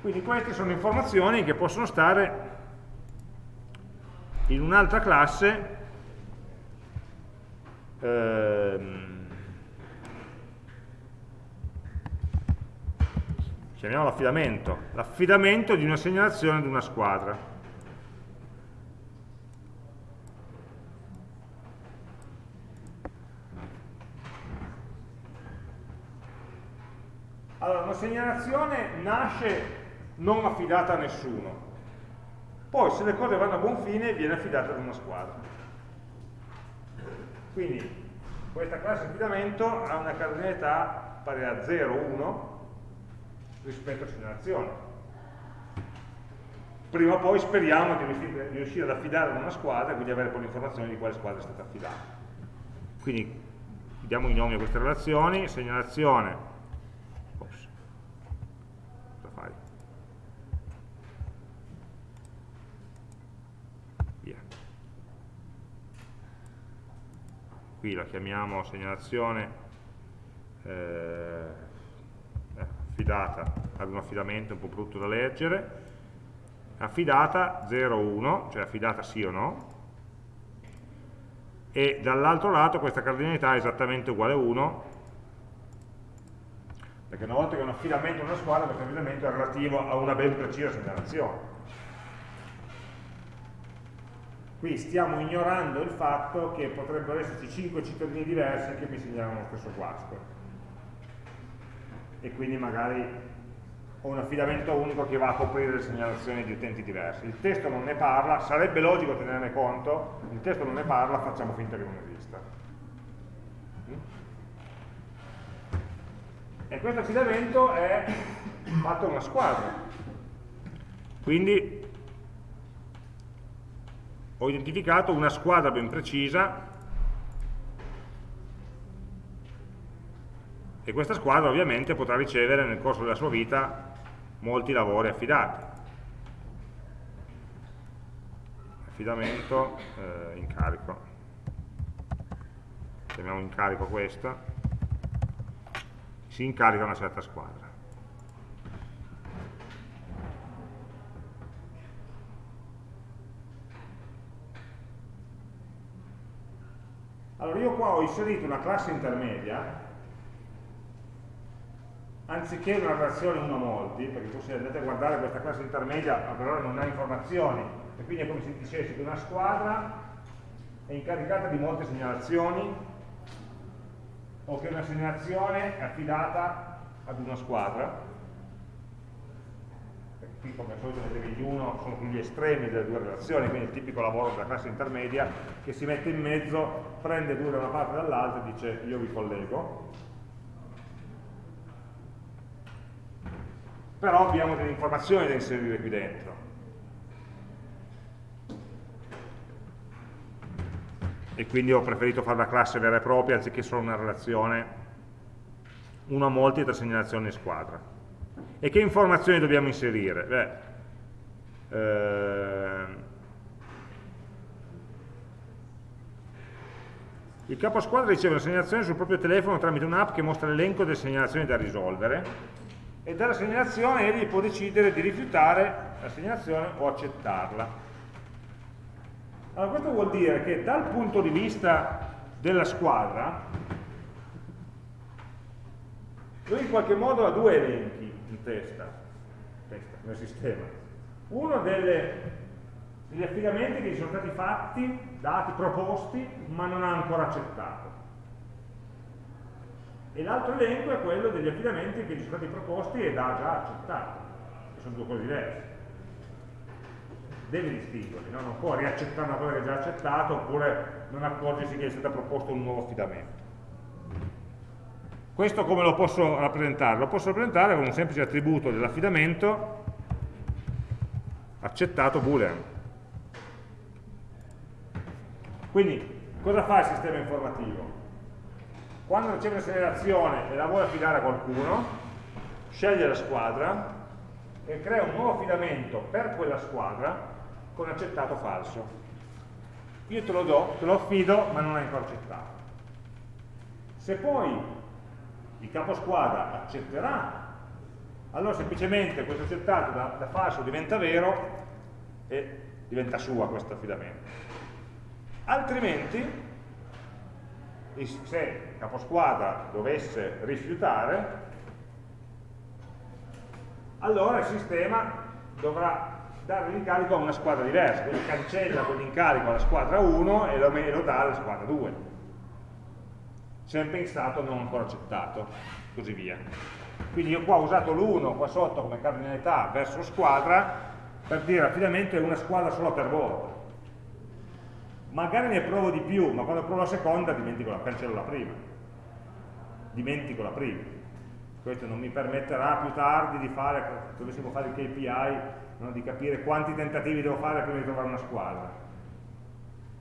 Speaker 1: Quindi queste sono informazioni che possono stare in un'altra classe ehm, chiamiamo l'affidamento l'affidamento di una segnalazione di una squadra. Allora, una segnalazione nasce non affidata a nessuno, poi se le cose vanno a buon fine viene affidata ad una squadra. Quindi questa classe di affidamento ha una cardinalità pari a 0, 1 rispetto a segnalazione. Prima o poi speriamo di riuscire ad affidare ad una squadra e quindi avere poi l'informazione di quale squadra è stata affidata. Quindi diamo i nomi a queste relazioni, segnalazione qui la chiamiamo segnalazione eh, affidata ad un affidamento un po' brutto da leggere, affidata 0,1, cioè affidata sì o no, e dall'altro lato questa cardinalità è esattamente uguale a 1, perché una volta che un affidamento è una squadra, questo affidamento è relativo a una ben precisa segnalazione. Qui stiamo ignorando il fatto che potrebbero esserci 5 cittadini diversi che mi segnalano lo stesso guasto. E quindi magari ho un affidamento unico che va a coprire le segnalazioni di utenti diversi. Il testo non ne parla, sarebbe logico tenerne conto, il testo non ne parla, facciamo finta che non esista. E questo affidamento è fatto una squadra. Quindi ho identificato una squadra ben precisa e questa squadra ovviamente potrà ricevere nel corso della sua vita molti lavori affidati. Affidamento, eh, incarico. Chiamiamo incarico questa. Si incarica una certa squadra. Allora io qua ho inserito una classe intermedia anziché una relazione 1 a molti, perché se andate a guardare questa classe intermedia per ora non ha informazioni, e quindi è come se dicessi che una squadra è incaricata di molte segnalazioni o che una segnalazione è affidata ad una squadra qui come al solito vedete gli uno sono gli estremi delle due relazioni quindi il tipico lavoro della classe intermedia che si mette in mezzo prende due da una parte e dall'altra e dice io vi collego. Però abbiamo delle informazioni da inserire qui dentro. E quindi ho preferito fare la classe vera e propria anziché solo una relazione. Uno a molti e tre segnalazioni in squadra. E che informazioni dobbiamo inserire? Beh, ehm, il capo squadra riceve una segnalazione sul proprio telefono tramite un'app che mostra l'elenco delle segnalazioni da risolvere e dalla segnalazione egli può decidere di rifiutare la segnalazione o accettarla. Allora, questo vuol dire che dal punto di vista della squadra, lui in qualche modo ha due elenchi testa, testa nel sistema. Uno delle, degli affidamenti che gli sono stati fatti, dati, proposti, ma non ha ancora accettato. E l'altro elenco è quello degli affidamenti che gli sono stati proposti ed ha già accettato, che sono due cose diverse deve distinguerli, no? non può riaccettare una cosa che ha già accettato oppure non accorgersi che è stato proposto un nuovo affidamento. Questo come lo posso rappresentare? Lo posso rappresentare con un semplice attributo dell'affidamento accettato boolean. Quindi, cosa fa il sistema informativo? Quando riceve una segnalazione e la vuole affidare a qualcuno, sceglie la squadra e crea un nuovo affidamento per quella squadra con accettato falso. Io te lo do, te lo affido, ma non hai ancora accettato. Se poi il capo squadra accetterà, allora semplicemente questo accettato da, da falso diventa vero e diventa sua questo affidamento. Altrimenti, se il capo squadra dovesse rifiutare, allora il sistema dovrà dare l'incarico a una squadra diversa, quindi cancella quell'incarico alla squadra 1 e lo, e lo dà alla squadra 2. Sempre in stato non ancora accettato, così via. Quindi io qua ho usato l'1 qua sotto come cardinalità verso squadra per dire affidamento è una squadra solo per volta. Magari ne provo di più, ma quando provo la seconda dimentico la, cancello la prima. Dimentico la prima. Questo non mi permetterà più tardi di fare, dovessimo fare il KPI no? di capire quanti tentativi devo fare prima di trovare una squadra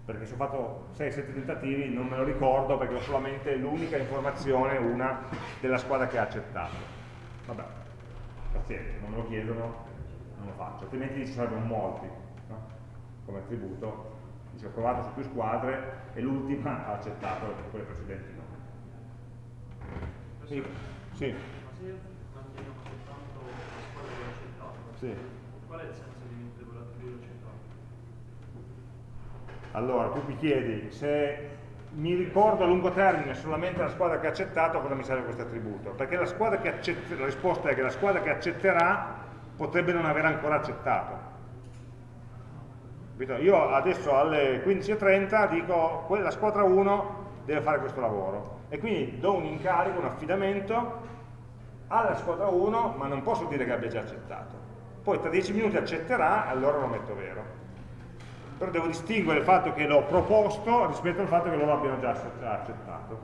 Speaker 1: perché se ho fatto 6-7 tentativi non me lo ricordo perché ho solamente l'unica informazione, una della squadra che ha accettato. Vabbè, pazienza, non me lo chiedono non lo faccio, altrimenti ci sarebbero molti no? come attributo. Dice ho provato su più squadre e l'ultima ha accettato quelle precedenti no. Sì, sì. Sì. qual è il senso di vincere quell'attributo centrale? Allora, tu mi chiedi, se mi ricordo a lungo termine solamente la squadra che ha accettato, cosa mi serve questo attributo? Perché la, accetta, la risposta è che la squadra che accetterà potrebbe non aver ancora accettato. Io adesso alle 15.30 dico la squadra 1 deve fare questo lavoro e quindi do un incarico, un affidamento alla squadra 1 ma non posso dire che abbia già accettato poi tra 10 minuti accetterà, allora lo metto vero. Però devo distinguere il fatto che l'ho proposto rispetto al fatto che loro abbiano già accettato.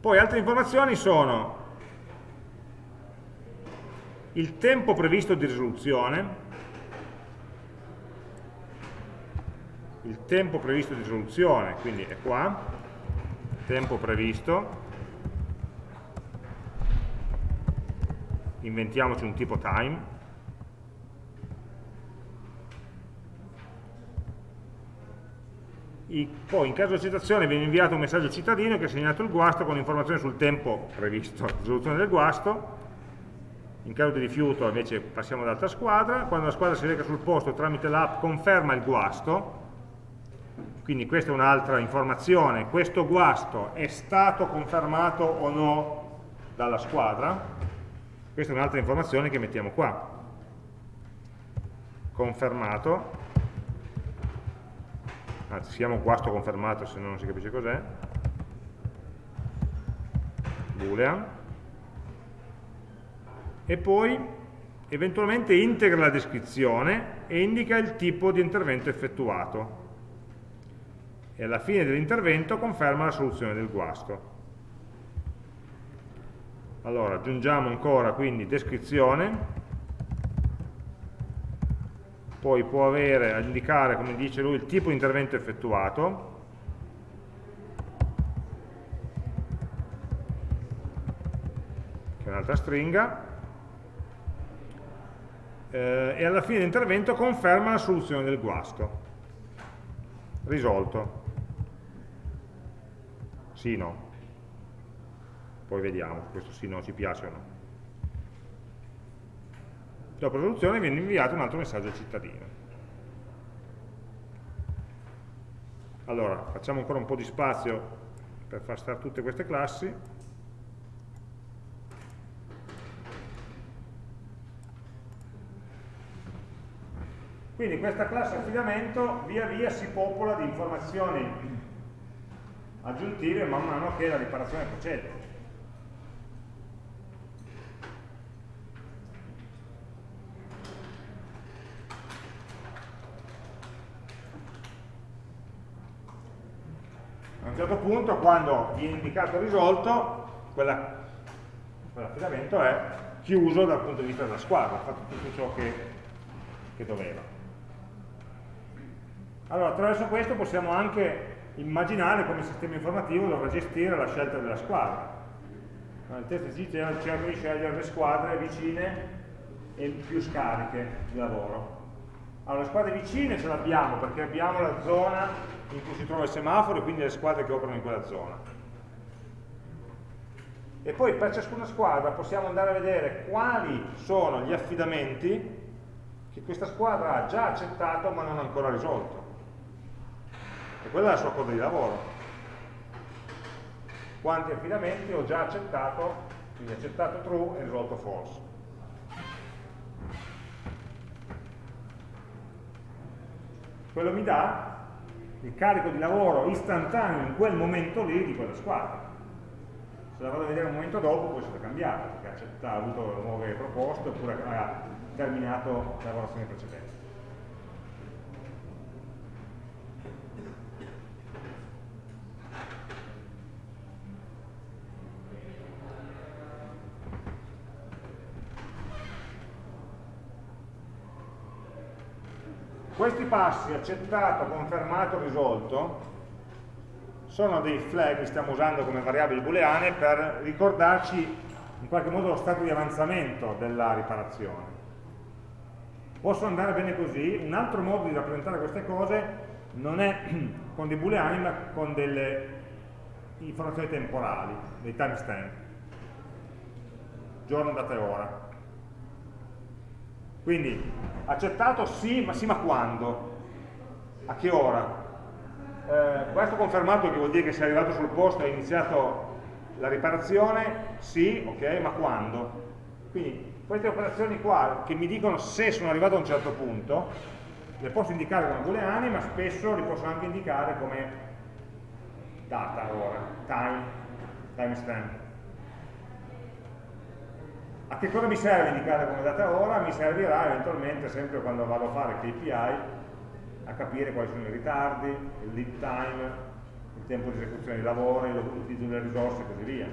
Speaker 1: Poi altre informazioni sono il tempo previsto di risoluzione, il tempo previsto di risoluzione, quindi è qua, tempo previsto, inventiamoci un tipo time, I, poi in caso di accettazione viene inviato un messaggio cittadino che ha segnato il guasto con informazioni sul tempo previsto, risoluzione del guasto, in caso di rifiuto invece passiamo ad altra squadra, quando la squadra si reca sul posto tramite l'app conferma il guasto, quindi questa è un'altra informazione, questo guasto è stato confermato o no dalla squadra, questa è un'altra informazione che mettiamo qua, confermato, anzi si chiama guasto confermato se no non si capisce cos'è, boolean, e poi eventualmente integra la descrizione e indica il tipo di intervento effettuato. E alla fine dell'intervento conferma la soluzione del guasto. Allora, aggiungiamo ancora quindi descrizione, poi può avere, indicare, come dice lui, il tipo di intervento effettuato, che è un'altra stringa, eh, e alla fine dell'intervento conferma la soluzione del guasto. Risolto. Sì, no. Poi vediamo se questo sì, no ci piace o no. Dopo la soluzione viene inviato un altro messaggio al cittadino. Allora, facciamo ancora un po' di spazio per far stare tutte queste classi. Quindi questa classe affidamento via via si popola di informazioni aggiuntive man mano che la riparazione procede. A un certo punto, quando viene indicato risolto, quell'affidamento è chiuso dal punto di vista della squadra, ha fatto tutto ciò che, che doveva. Allora, attraverso questo possiamo anche immaginare come il sistema informativo dovrà gestire la scelta della squadra. Il test ci dice cerca di scegliere le squadre vicine e più scariche di lavoro. Allora, le squadre vicine ce l'abbiamo perché abbiamo la zona in cui si trova il semaforo e quindi le squadre che operano in quella zona. E poi per ciascuna squadra possiamo andare a vedere quali sono gli affidamenti che questa squadra ha già accettato ma non ancora risolto. E quella è la sua coda di lavoro. Quanti affidamenti ho già accettato, quindi accettato true e risolto false. Quello mi dà il carico di lavoro istantaneo in quel momento lì di quella squadra. Se la vado a vedere un momento dopo può essere cambiata, perché ha avuto nuove proposte oppure ha terminato la lavorazione precedente. Questi passi, accettato, confermato, risolto, sono dei flag che stiamo usando come variabili booleane per ricordarci in qualche modo lo stato di avanzamento della riparazione. Possono andare bene così, un altro modo di rappresentare queste cose non è con dei booleani ma con delle informazioni temporali, dei timestamp, giorno, data e ora. Quindi accettato sì, ma sì ma quando? A che ora? Eh, questo confermato che vuol dire che sei arrivato sul posto e hai iniziato la riparazione, sì, ok, ma quando? Quindi queste operazioni qua che mi dicono se sono arrivato a un certo punto, le posso indicare come booleane, ma spesso li posso anche indicare come data, ora, time, timestamp. A che cosa mi serve indicare come data ora? Mi servirà eventualmente sempre quando vado a fare KPI a capire quali sono i ritardi, il lead time, il tempo di esecuzione di lavori, l'utilizzo delle risorse e così via.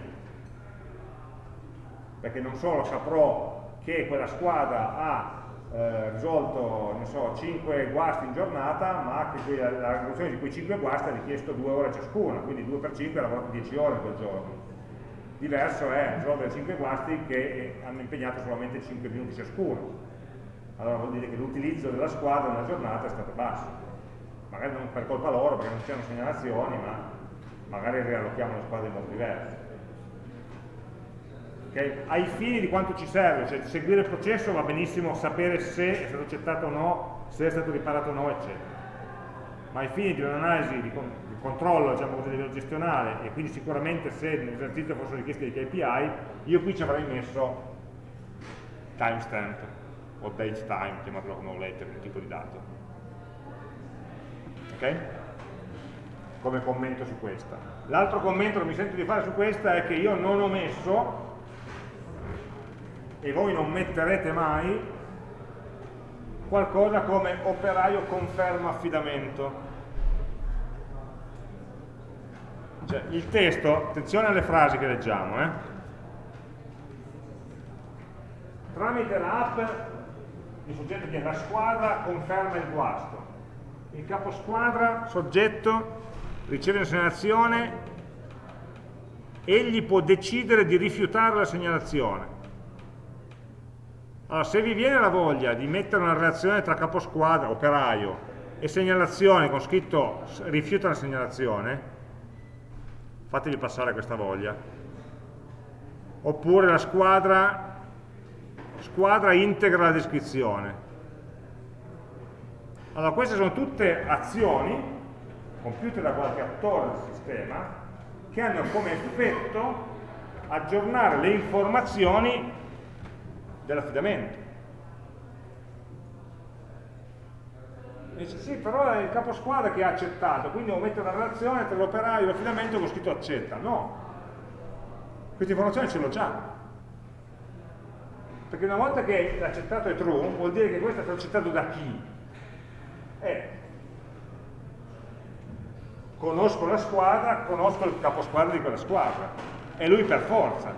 Speaker 1: Perché non solo saprò che quella squadra ha eh, risolto, so, 5 guasti in giornata, ma che la risoluzione di quei 5 guasti ha richiesto 2 ore ciascuna, quindi 2 per 5 ha lavorato 10 ore in quel giorno diverso è risolvere 5 guasti che hanno impegnato solamente 5 minuti ciascuno. Allora vuol dire che l'utilizzo della squadra nella giornata è stato basso. Magari non per colpa loro, perché non c'erano segnalazioni, ma magari riallochiamo la squadra in modo diverso. Okay? Ai fini di quanto ci serve, cioè seguire il processo va benissimo sapere se è stato accettato o no, se è stato riparato o no, eccetera. ma ai fini di un'analisi di, controllo diciamo così, a livello gestionale e quindi sicuramente se nell'esercizio fossero richiesti dei KPI, io qui ci avrei messo timestamp o date time, chiamatelo come volete, un tipo di dato. Ok? Come commento su questa. L'altro commento che mi sento di fare su questa è che io non ho messo, e voi non metterete mai, qualcosa come operaio conferma affidamento. Cioè, il testo, attenzione alle frasi che leggiamo, eh? tramite l'app il soggetto che è la squadra conferma il guasto, il capo squadra, soggetto, riceve una segnalazione, egli può decidere di rifiutare la segnalazione. Allora, se vi viene la voglia di mettere una relazione tra caposquadra, operaio, e segnalazione con scritto rifiuta la segnalazione, fatevi passare questa voglia. Oppure la squadra, squadra integra la descrizione. Allora, queste sono tutte azioni compiute da qualche attore del sistema che hanno come effetto aggiornare le informazioni dell'affidamento. Dice sì, però è il capo squadra che ha accettato, quindi devo mettere una relazione tra l'operaio e l'affidamento con scritto accetta. No, questa informazione ce l'ho già. Perché una volta che l'accettato è true, vuol dire che questo è stato accettato da chi? Eh, conosco la squadra, conosco il capo squadra di quella squadra. E lui per forza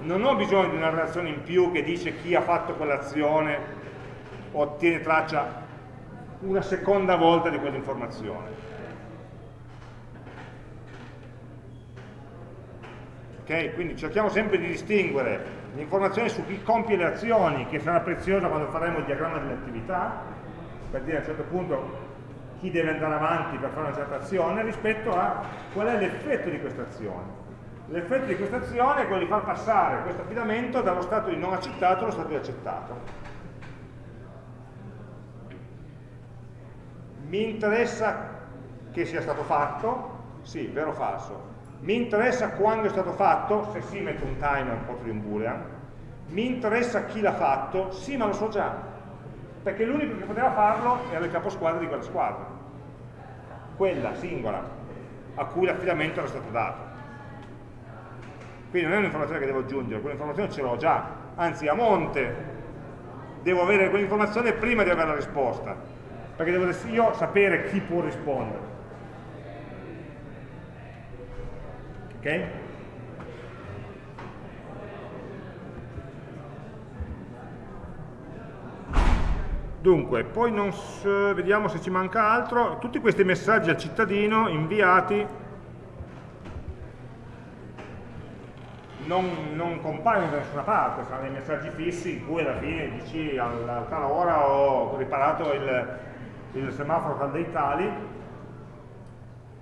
Speaker 1: non ho bisogno di una relazione in più che dice chi ha fatto quell'azione o ottiene traccia una seconda volta di quell'informazione. Ok? Quindi cerchiamo sempre di distinguere l'informazione su chi compie le azioni, che sarà preziosa quando faremo il diagramma delle attività, per dire a un certo punto chi deve andare avanti per fare una certa azione, rispetto a qual è l'effetto di questa azione. L'effetto di questa azione è quello di far passare questo affidamento dallo stato di non accettato allo stato di accettato. Mi interessa che sia stato fatto? Sì, vero o falso. Mi interessa quando è stato fatto? Se sì metto un timer un po' di un boolean. Mi interessa chi l'ha fatto? Sì, ma lo so già. Perché l'unico che poteva farlo era il caposquadra di quella squadra. Quella singola, a cui l'affidamento era stato dato. Quindi non è un'informazione che devo aggiungere, quell'informazione ce l'ho già, anzi a monte devo avere quell'informazione prima di avere la risposta, perché devo io sapere chi può rispondere. Ok? Dunque, poi non vediamo se ci manca altro. Tutti questi messaggi al cittadino inviati non, non, compaiono da nessuna parte, sono dei messaggi fissi in cui alla fine dici a tal ora ho riparato il, il semaforo tra dei tali,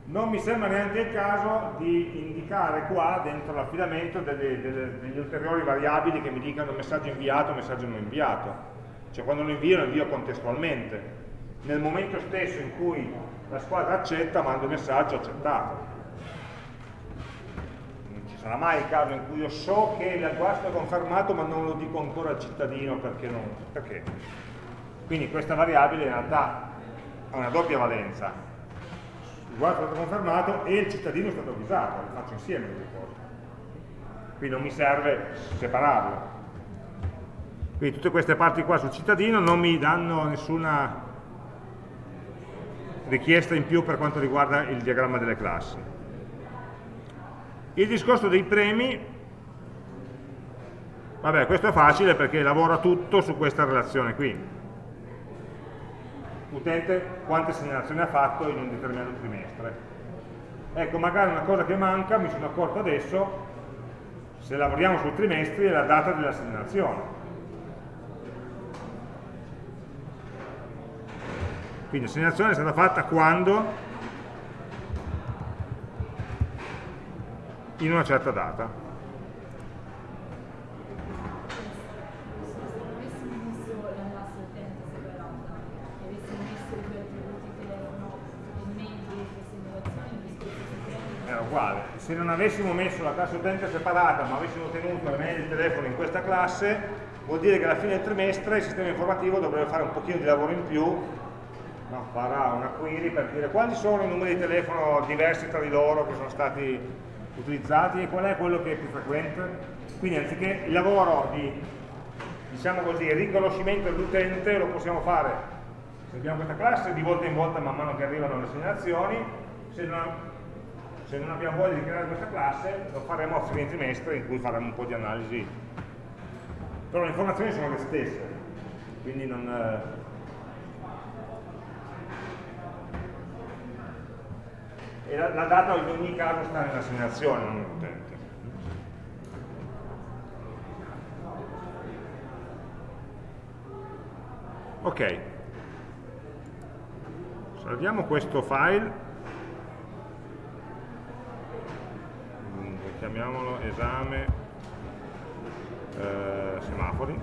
Speaker 1: non mi sembra neanche il caso di indicare qua dentro l'affidamento degli ulteriori variabili che mi dicano messaggio inviato, messaggio non inviato. Cioè quando lo invio lo invio contestualmente. Nel momento stesso in cui la squadra accetta mando il messaggio accettato sarà mai il caso in cui io so che il guasto è confermato ma non lo dico ancora al cittadino perché non... Perché? Quindi questa variabile in realtà ha una doppia valenza. Il guasto è stato confermato e il cittadino è stato avvisato, le faccio insieme le due cose. Quindi non mi serve separarlo. Quindi tutte queste parti qua sul cittadino non mi danno nessuna richiesta in più per quanto riguarda il diagramma delle classi. Il discorso dei premi, vabbè questo è facile perché lavora tutto su questa relazione qui. Utente quante segnalazioni ha fatto in un determinato trimestre. Ecco, magari una cosa che manca, mi sono accorto adesso, se lavoriamo sul trimestre, è la data della segnalazione. Quindi la segnalazione è stata fatta quando in una certa data. Uguale. Se non avessimo messo la classe utente separata, ma avessimo tenuto le mail di telefono in questa classe, vuol dire che alla fine del trimestre il sistema informativo dovrebbe fare un pochino di lavoro in più, no? farà una query per dire quali sono i numeri di telefono diversi tra di loro che sono stati utilizzati e qual è quello che è più frequente. Quindi anziché il lavoro di diciamo così, riconoscimento dell'utente lo possiamo fare se abbiamo questa classe di volta in volta man mano che arrivano le segnalazioni se non, se non abbiamo voglia di creare questa classe lo faremo a fine trimestre in cui faremo un po' di analisi. Però le informazioni sono le stesse quindi non, eh, e la, la, data in ogni caso sta nella segnalazione, non nell'utente. Ok, salviamo questo file, chiamiamolo esame eh, semafori.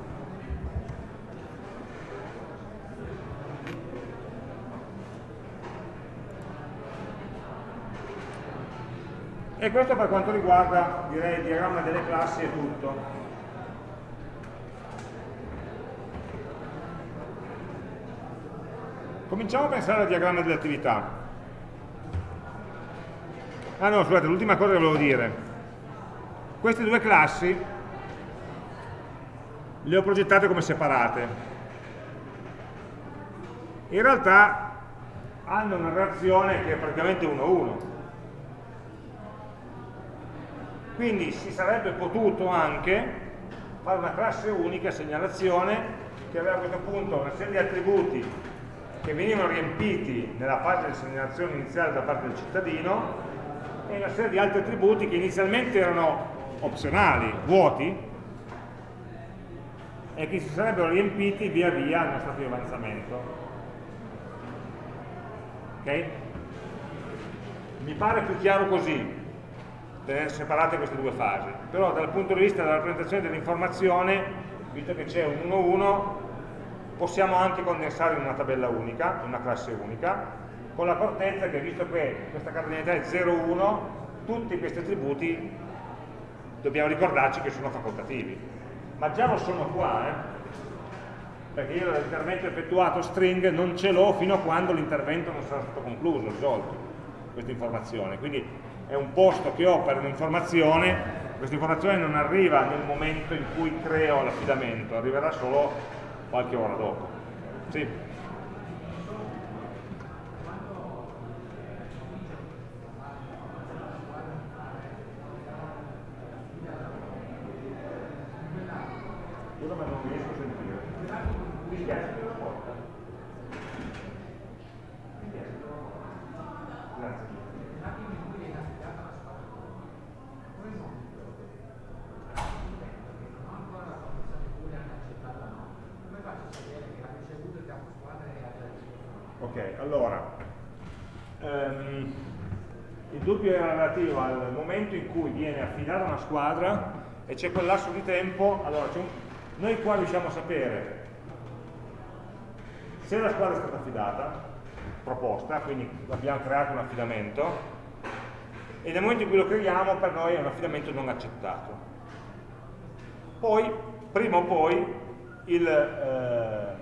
Speaker 1: E questo per quanto riguarda direi il diagramma delle classi e tutto. Cominciamo a pensare al diagramma delle attività. Ah no, scusate, l'ultima cosa che volevo dire. Queste due classi le ho progettate come separate. In realtà hanno una relazione che è praticamente 1-1. Quindi si sarebbe potuto anche fare una classe unica segnalazione che aveva a questo punto una serie di attributi che venivano riempiti nella fase di segnalazione iniziale da parte del cittadino e una serie di altri attributi che inizialmente erano opzionali, vuoti, e che si sarebbero riempiti via via nello stato di avanzamento. Ok? Mi pare più chiaro così, tenere separate queste due fasi, però dal punto di vista della rappresentazione dell'informazione, visto che c'è un 1-1, possiamo anche condensare in una tabella unica, in una classe unica, con l'accortezza che visto che questa cardinalità è 0,1, tutti questi attributi dobbiamo ricordarci che sono facoltativi. Ma già lo sono qua, eh? perché io l'intervento effettuato string non ce l'ho fino a quando l'intervento non sarà stato concluso, risolto, questa informazione. Quindi è un posto che ho per un'informazione, questa informazione non arriva nel momento in cui creo l'affidamento, arriverà solo qualche ora dopo. Sì. Scusa ma non riesco a sentire. Mi spiace che la porta. Mi spiace. Grazie. Ok, allora, um, il dubbio era relativo al momento in cui viene affidata una squadra e c'è quel lasso di tempo, allora un, noi qua riusciamo a sapere se la squadra è stata affidata, proposta, quindi abbiamo creato un affidamento, e nel momento in cui lo creiamo per noi è un affidamento non accettato. Poi, prima o poi, il... Eh,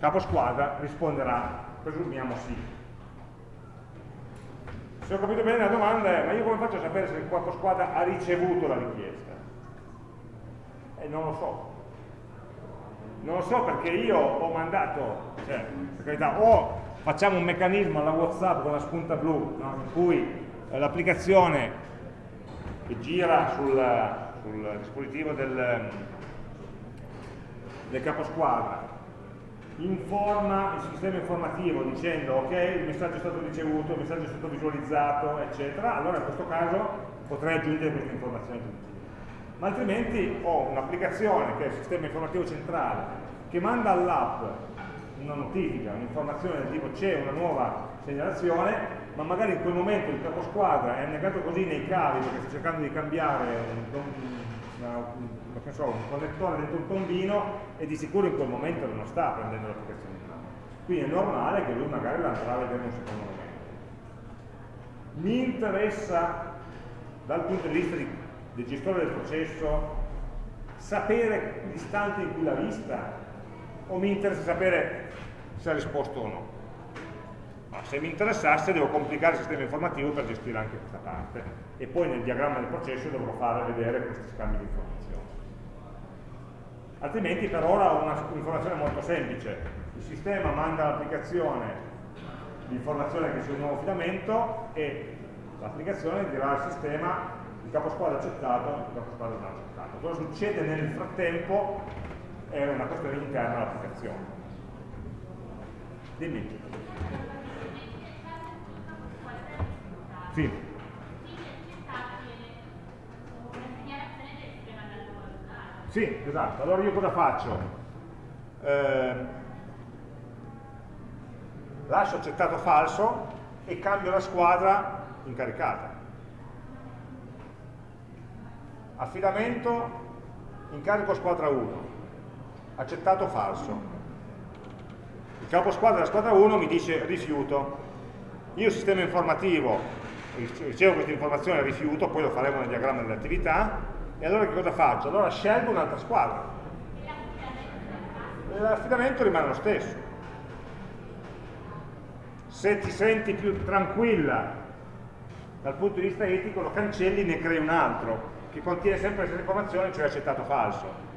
Speaker 1: capo squadra risponderà, presumiamo sì. Se ho capito bene la domanda è, ma io come faccio a sapere se il capo squadra ha ricevuto la richiesta? E non lo so. Non lo so perché io ho mandato, cioè, per carità, o facciamo un meccanismo alla Whatsapp con la spunta blu, no? in cui eh, l'applicazione che gira sul, sul dispositivo del, del caposquadra informa il sistema informativo dicendo ok il messaggio è stato ricevuto, il messaggio è stato visualizzato eccetera, allora in questo caso potrei aggiungere questa informazione aggiuntiva ma altrimenti ho un'applicazione che è il sistema informativo centrale che manda all'app una notifica, un'informazione del tipo c'è una nuova segnalazione ma magari in quel momento il caposquadra è annegato così nei cavi perché sta cercando di cambiare un, una, so, un connettore dentro un tombino e di sicuro in quel momento non sta prendendo l'applicazione in mano. Quindi è normale che lui magari la andrà a vedere in un secondo momento. Mi interessa dal punto di vista di, del gestore del processo, sapere l'istante in cui l'ha vista? O mi interessa sapere se ha risposto o no? Ma se mi interessasse devo complicare il sistema informativo per gestire anche questa parte e poi nel diagramma del processo dovrò fare vedere questi scambi di informazioni. Altrimenti per ora ho un'informazione molto semplice. Il sistema manda all'applicazione l'informazione che c'è un nuovo affidamento e l'applicazione dirà al sistema il capo squadra accettato, il capo squadra non accettato. Cosa succede nel frattempo è una questione interna all'applicazione. Dimmi. Sì. Sì, esatto. Allora io cosa faccio? Eh, lascio accettato falso e cambio la squadra incaricata. Affidamento, incarico squadra 1, accettato falso. Il capo squadra della squadra 1 mi dice rifiuto. Io sistema informativo ricevo questa informazione rifiuto, poi lo faremo nel diagramma delle attività, e allora che cosa faccio? Allora scelgo un'altra squadra. L'affidamento rimane lo stesso se ti senti più tranquilla dal punto di vista etico lo cancelli e ne crei un altro che contiene sempre le stesse informazioni, cioè accettato falso.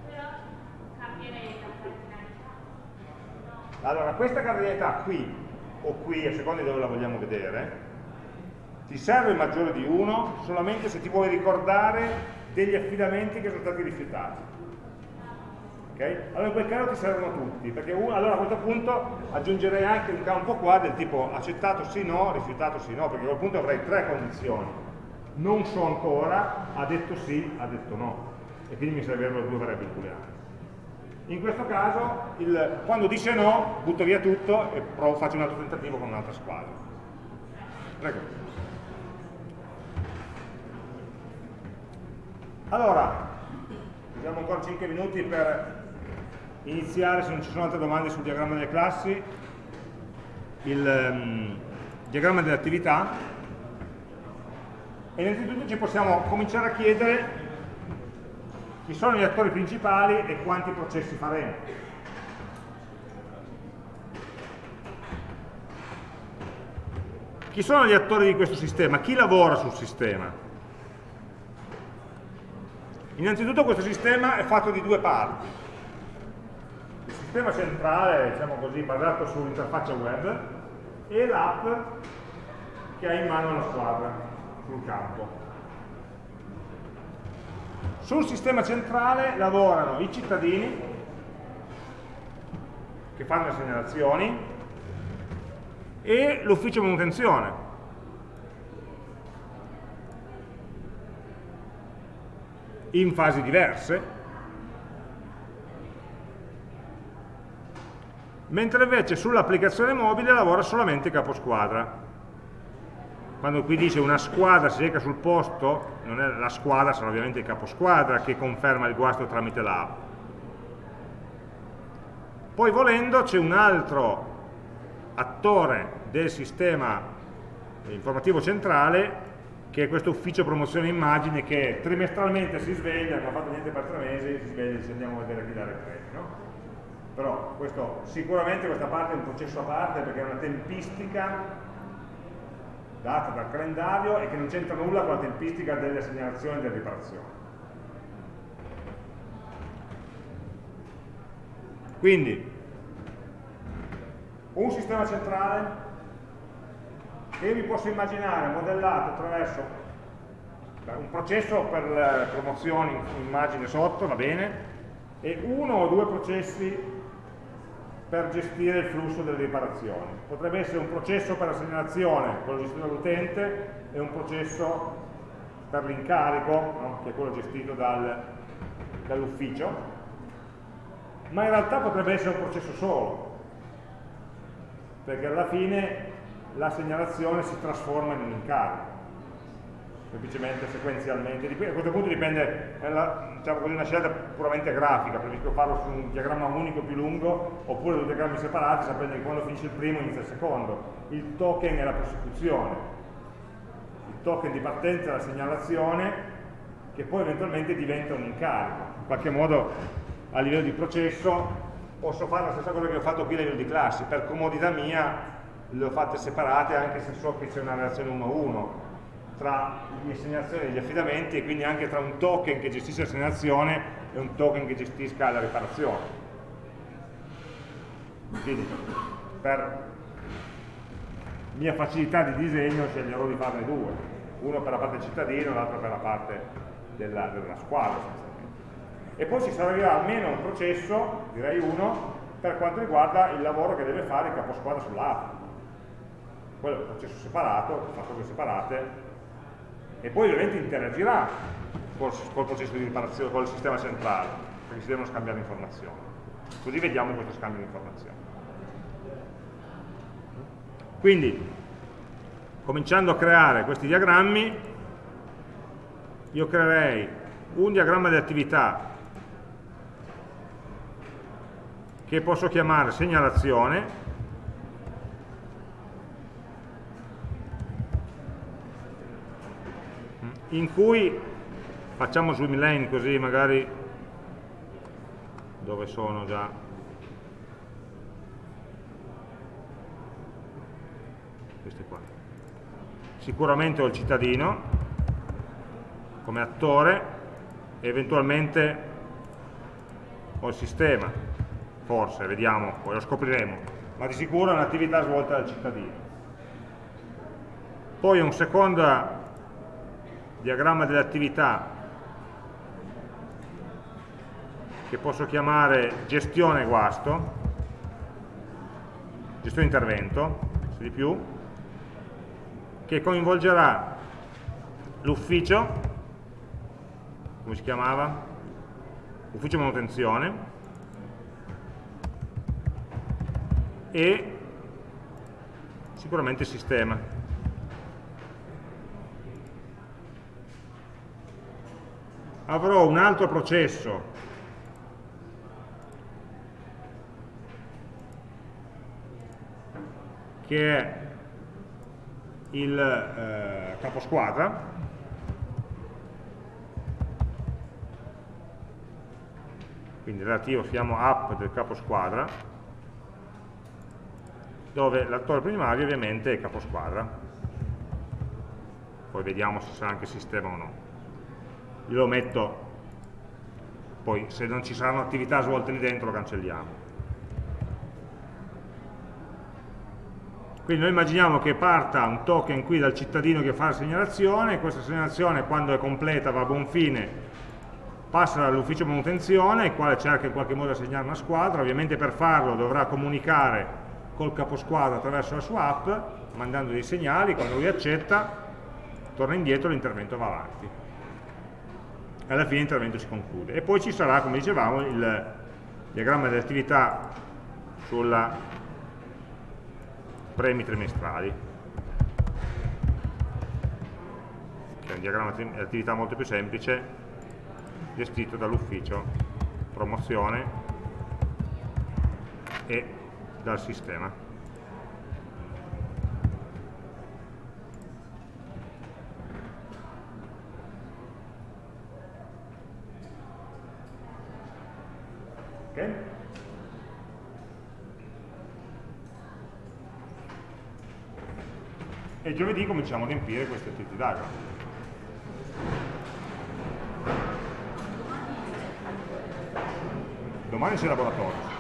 Speaker 1: Allora, questa cardinalità qui o qui, a seconda di dove la vogliamo vedere, ti serve maggiore di 1 solamente se ti vuoi ricordare degli affidamenti che sono stati rifiutati. Okay? Allora in quel caso ti servono tutti, perché uno, allora a questo punto aggiungerei anche un campo qua del tipo accettato sì no, rifiutato sì no, perché a quel punto avrei tre condizioni. Non so ancora, ha detto sì, ha detto no. E quindi mi servirebbero due variabili booleane. In questo caso, il, quando dice no, butto via tutto e provo, faccio un altro tentativo con un'altra squadra. Prego. Allora, abbiamo ancora 5 minuti per iniziare, se non ci sono altre domande sul diagramma delle classi, il um, diagramma delle attività e innanzitutto ci possiamo cominciare a chiedere chi sono gli attori principali e quanti processi faremo. Chi sono gli attori di questo sistema? Chi lavora sul sistema? Innanzitutto questo sistema è fatto di due parti sistema centrale, diciamo così, basato sull'interfaccia web e l'app che ha in mano la squadra sul campo. Sul sistema centrale lavorano i cittadini che fanno le segnalazioni e l'ufficio manutenzione. In fasi diverse, mentre invece sull'applicazione mobile lavora solamente il caposquadra. Quando qui dice una squadra si reca sul posto, non è la squadra, sarà ovviamente il caposquadra che conferma il guasto tramite l'app. Poi volendo c'è un altro attore del sistema informativo centrale che è questo ufficio promozione immagine che trimestralmente si sveglia, non ha fatto niente per tre mesi, si sveglia e dice andiamo a vedere chi dare credito. No? però questo, sicuramente questa parte è un processo a parte perché è una tempistica data dal calendario e che non c'entra nulla con la tempistica delle segnalazioni e delle riparazioni. Quindi, un sistema centrale che io mi posso immaginare modellato attraverso un processo per promozioni, immagine sotto, va bene, e uno o due processi per gestire il flusso delle riparazioni. Potrebbe essere un processo per la segnalazione, quello gestito dall'utente, e un processo per l'incarico, no? che è quello gestito dal, dall'ufficio, ma in realtà potrebbe essere un processo solo, perché alla fine la segnalazione si trasforma in un incarico semplicemente sequenzialmente. A questo punto dipende, è la, diciamo così, una scelta puramente grafica, preferisco farlo su un diagramma unico più lungo, oppure due diagrammi separati, sapendo che quando finisce il primo inizia il secondo. Il token è la prosecuzione. Il token di partenza e la segnalazione che poi eventualmente diventa un incarico. In qualche modo a livello di processo posso fare la stessa cosa che ho fatto qui a livello di classi, per comodità mia le ho fatte separate anche se so che c'è una relazione 1 a 1 tra le segnalazioni e gli affidamenti e quindi anche tra un token che gestisce la segnalazione e un token che gestisca la riparazione. Quindi per mia facilità di disegno sceglierò di farne due, uno per la parte del cittadino e l'altro per la parte della, della squadra e poi ci servirà almeno un processo, direi uno, per quanto riguarda il lavoro che deve fare il caposquadra sull'app. Quello è un processo separato, fa cose separate, e poi ovviamente interagirà col, col processo di riparazione, col sistema centrale, perché si devono scambiare informazioni. Così vediamo questo scambio di informazioni. Quindi, cominciando a creare questi diagrammi, io creerei un diagramma di attività che posso chiamare segnalazione in cui facciamo swim lane così magari dove sono già questi qua. Sicuramente ho il cittadino come attore e eventualmente ho il sistema, forse, vediamo, poi lo scopriremo, ma di sicuro è un'attività svolta dal cittadino. Poi un secondo diagramma delle attività che posso chiamare gestione guasto, gestione intervento, se di più, che coinvolgerà l'ufficio, come si chiamava? Ufficio manutenzione, e sicuramente il sistema. Avrò un altro processo. Che è il eh, caposquadra. Quindi relativo siamo app del caposquadra dove l'attore primario ovviamente è caposquadra. Poi vediamo se sarà anche sistema o no io lo metto. Poi se non ci saranno attività svolte lì dentro lo cancelliamo. Quindi noi immaginiamo che parta un token qui dal cittadino che fa la segnalazione, questa segnalazione quando è completa va a buon fine, passa dall'ufficio manutenzione, il quale cerca in qualche modo di assegnare una squadra, ovviamente per farlo dovrà comunicare col caposquadra attraverso la sua app, mandando dei segnali, quando lui accetta, torna indietro e l'intervento va avanti. Alla fine l'intervento si conclude. E poi ci sarà, come dicevamo, il diagramma delle attività sulla premi trimestrali che è un diagramma di attività molto più semplice gestito dall'ufficio promozione e dal sistema ok? e giovedì cominciamo a riempire questi activity diagram. Domani c'è laboratorio.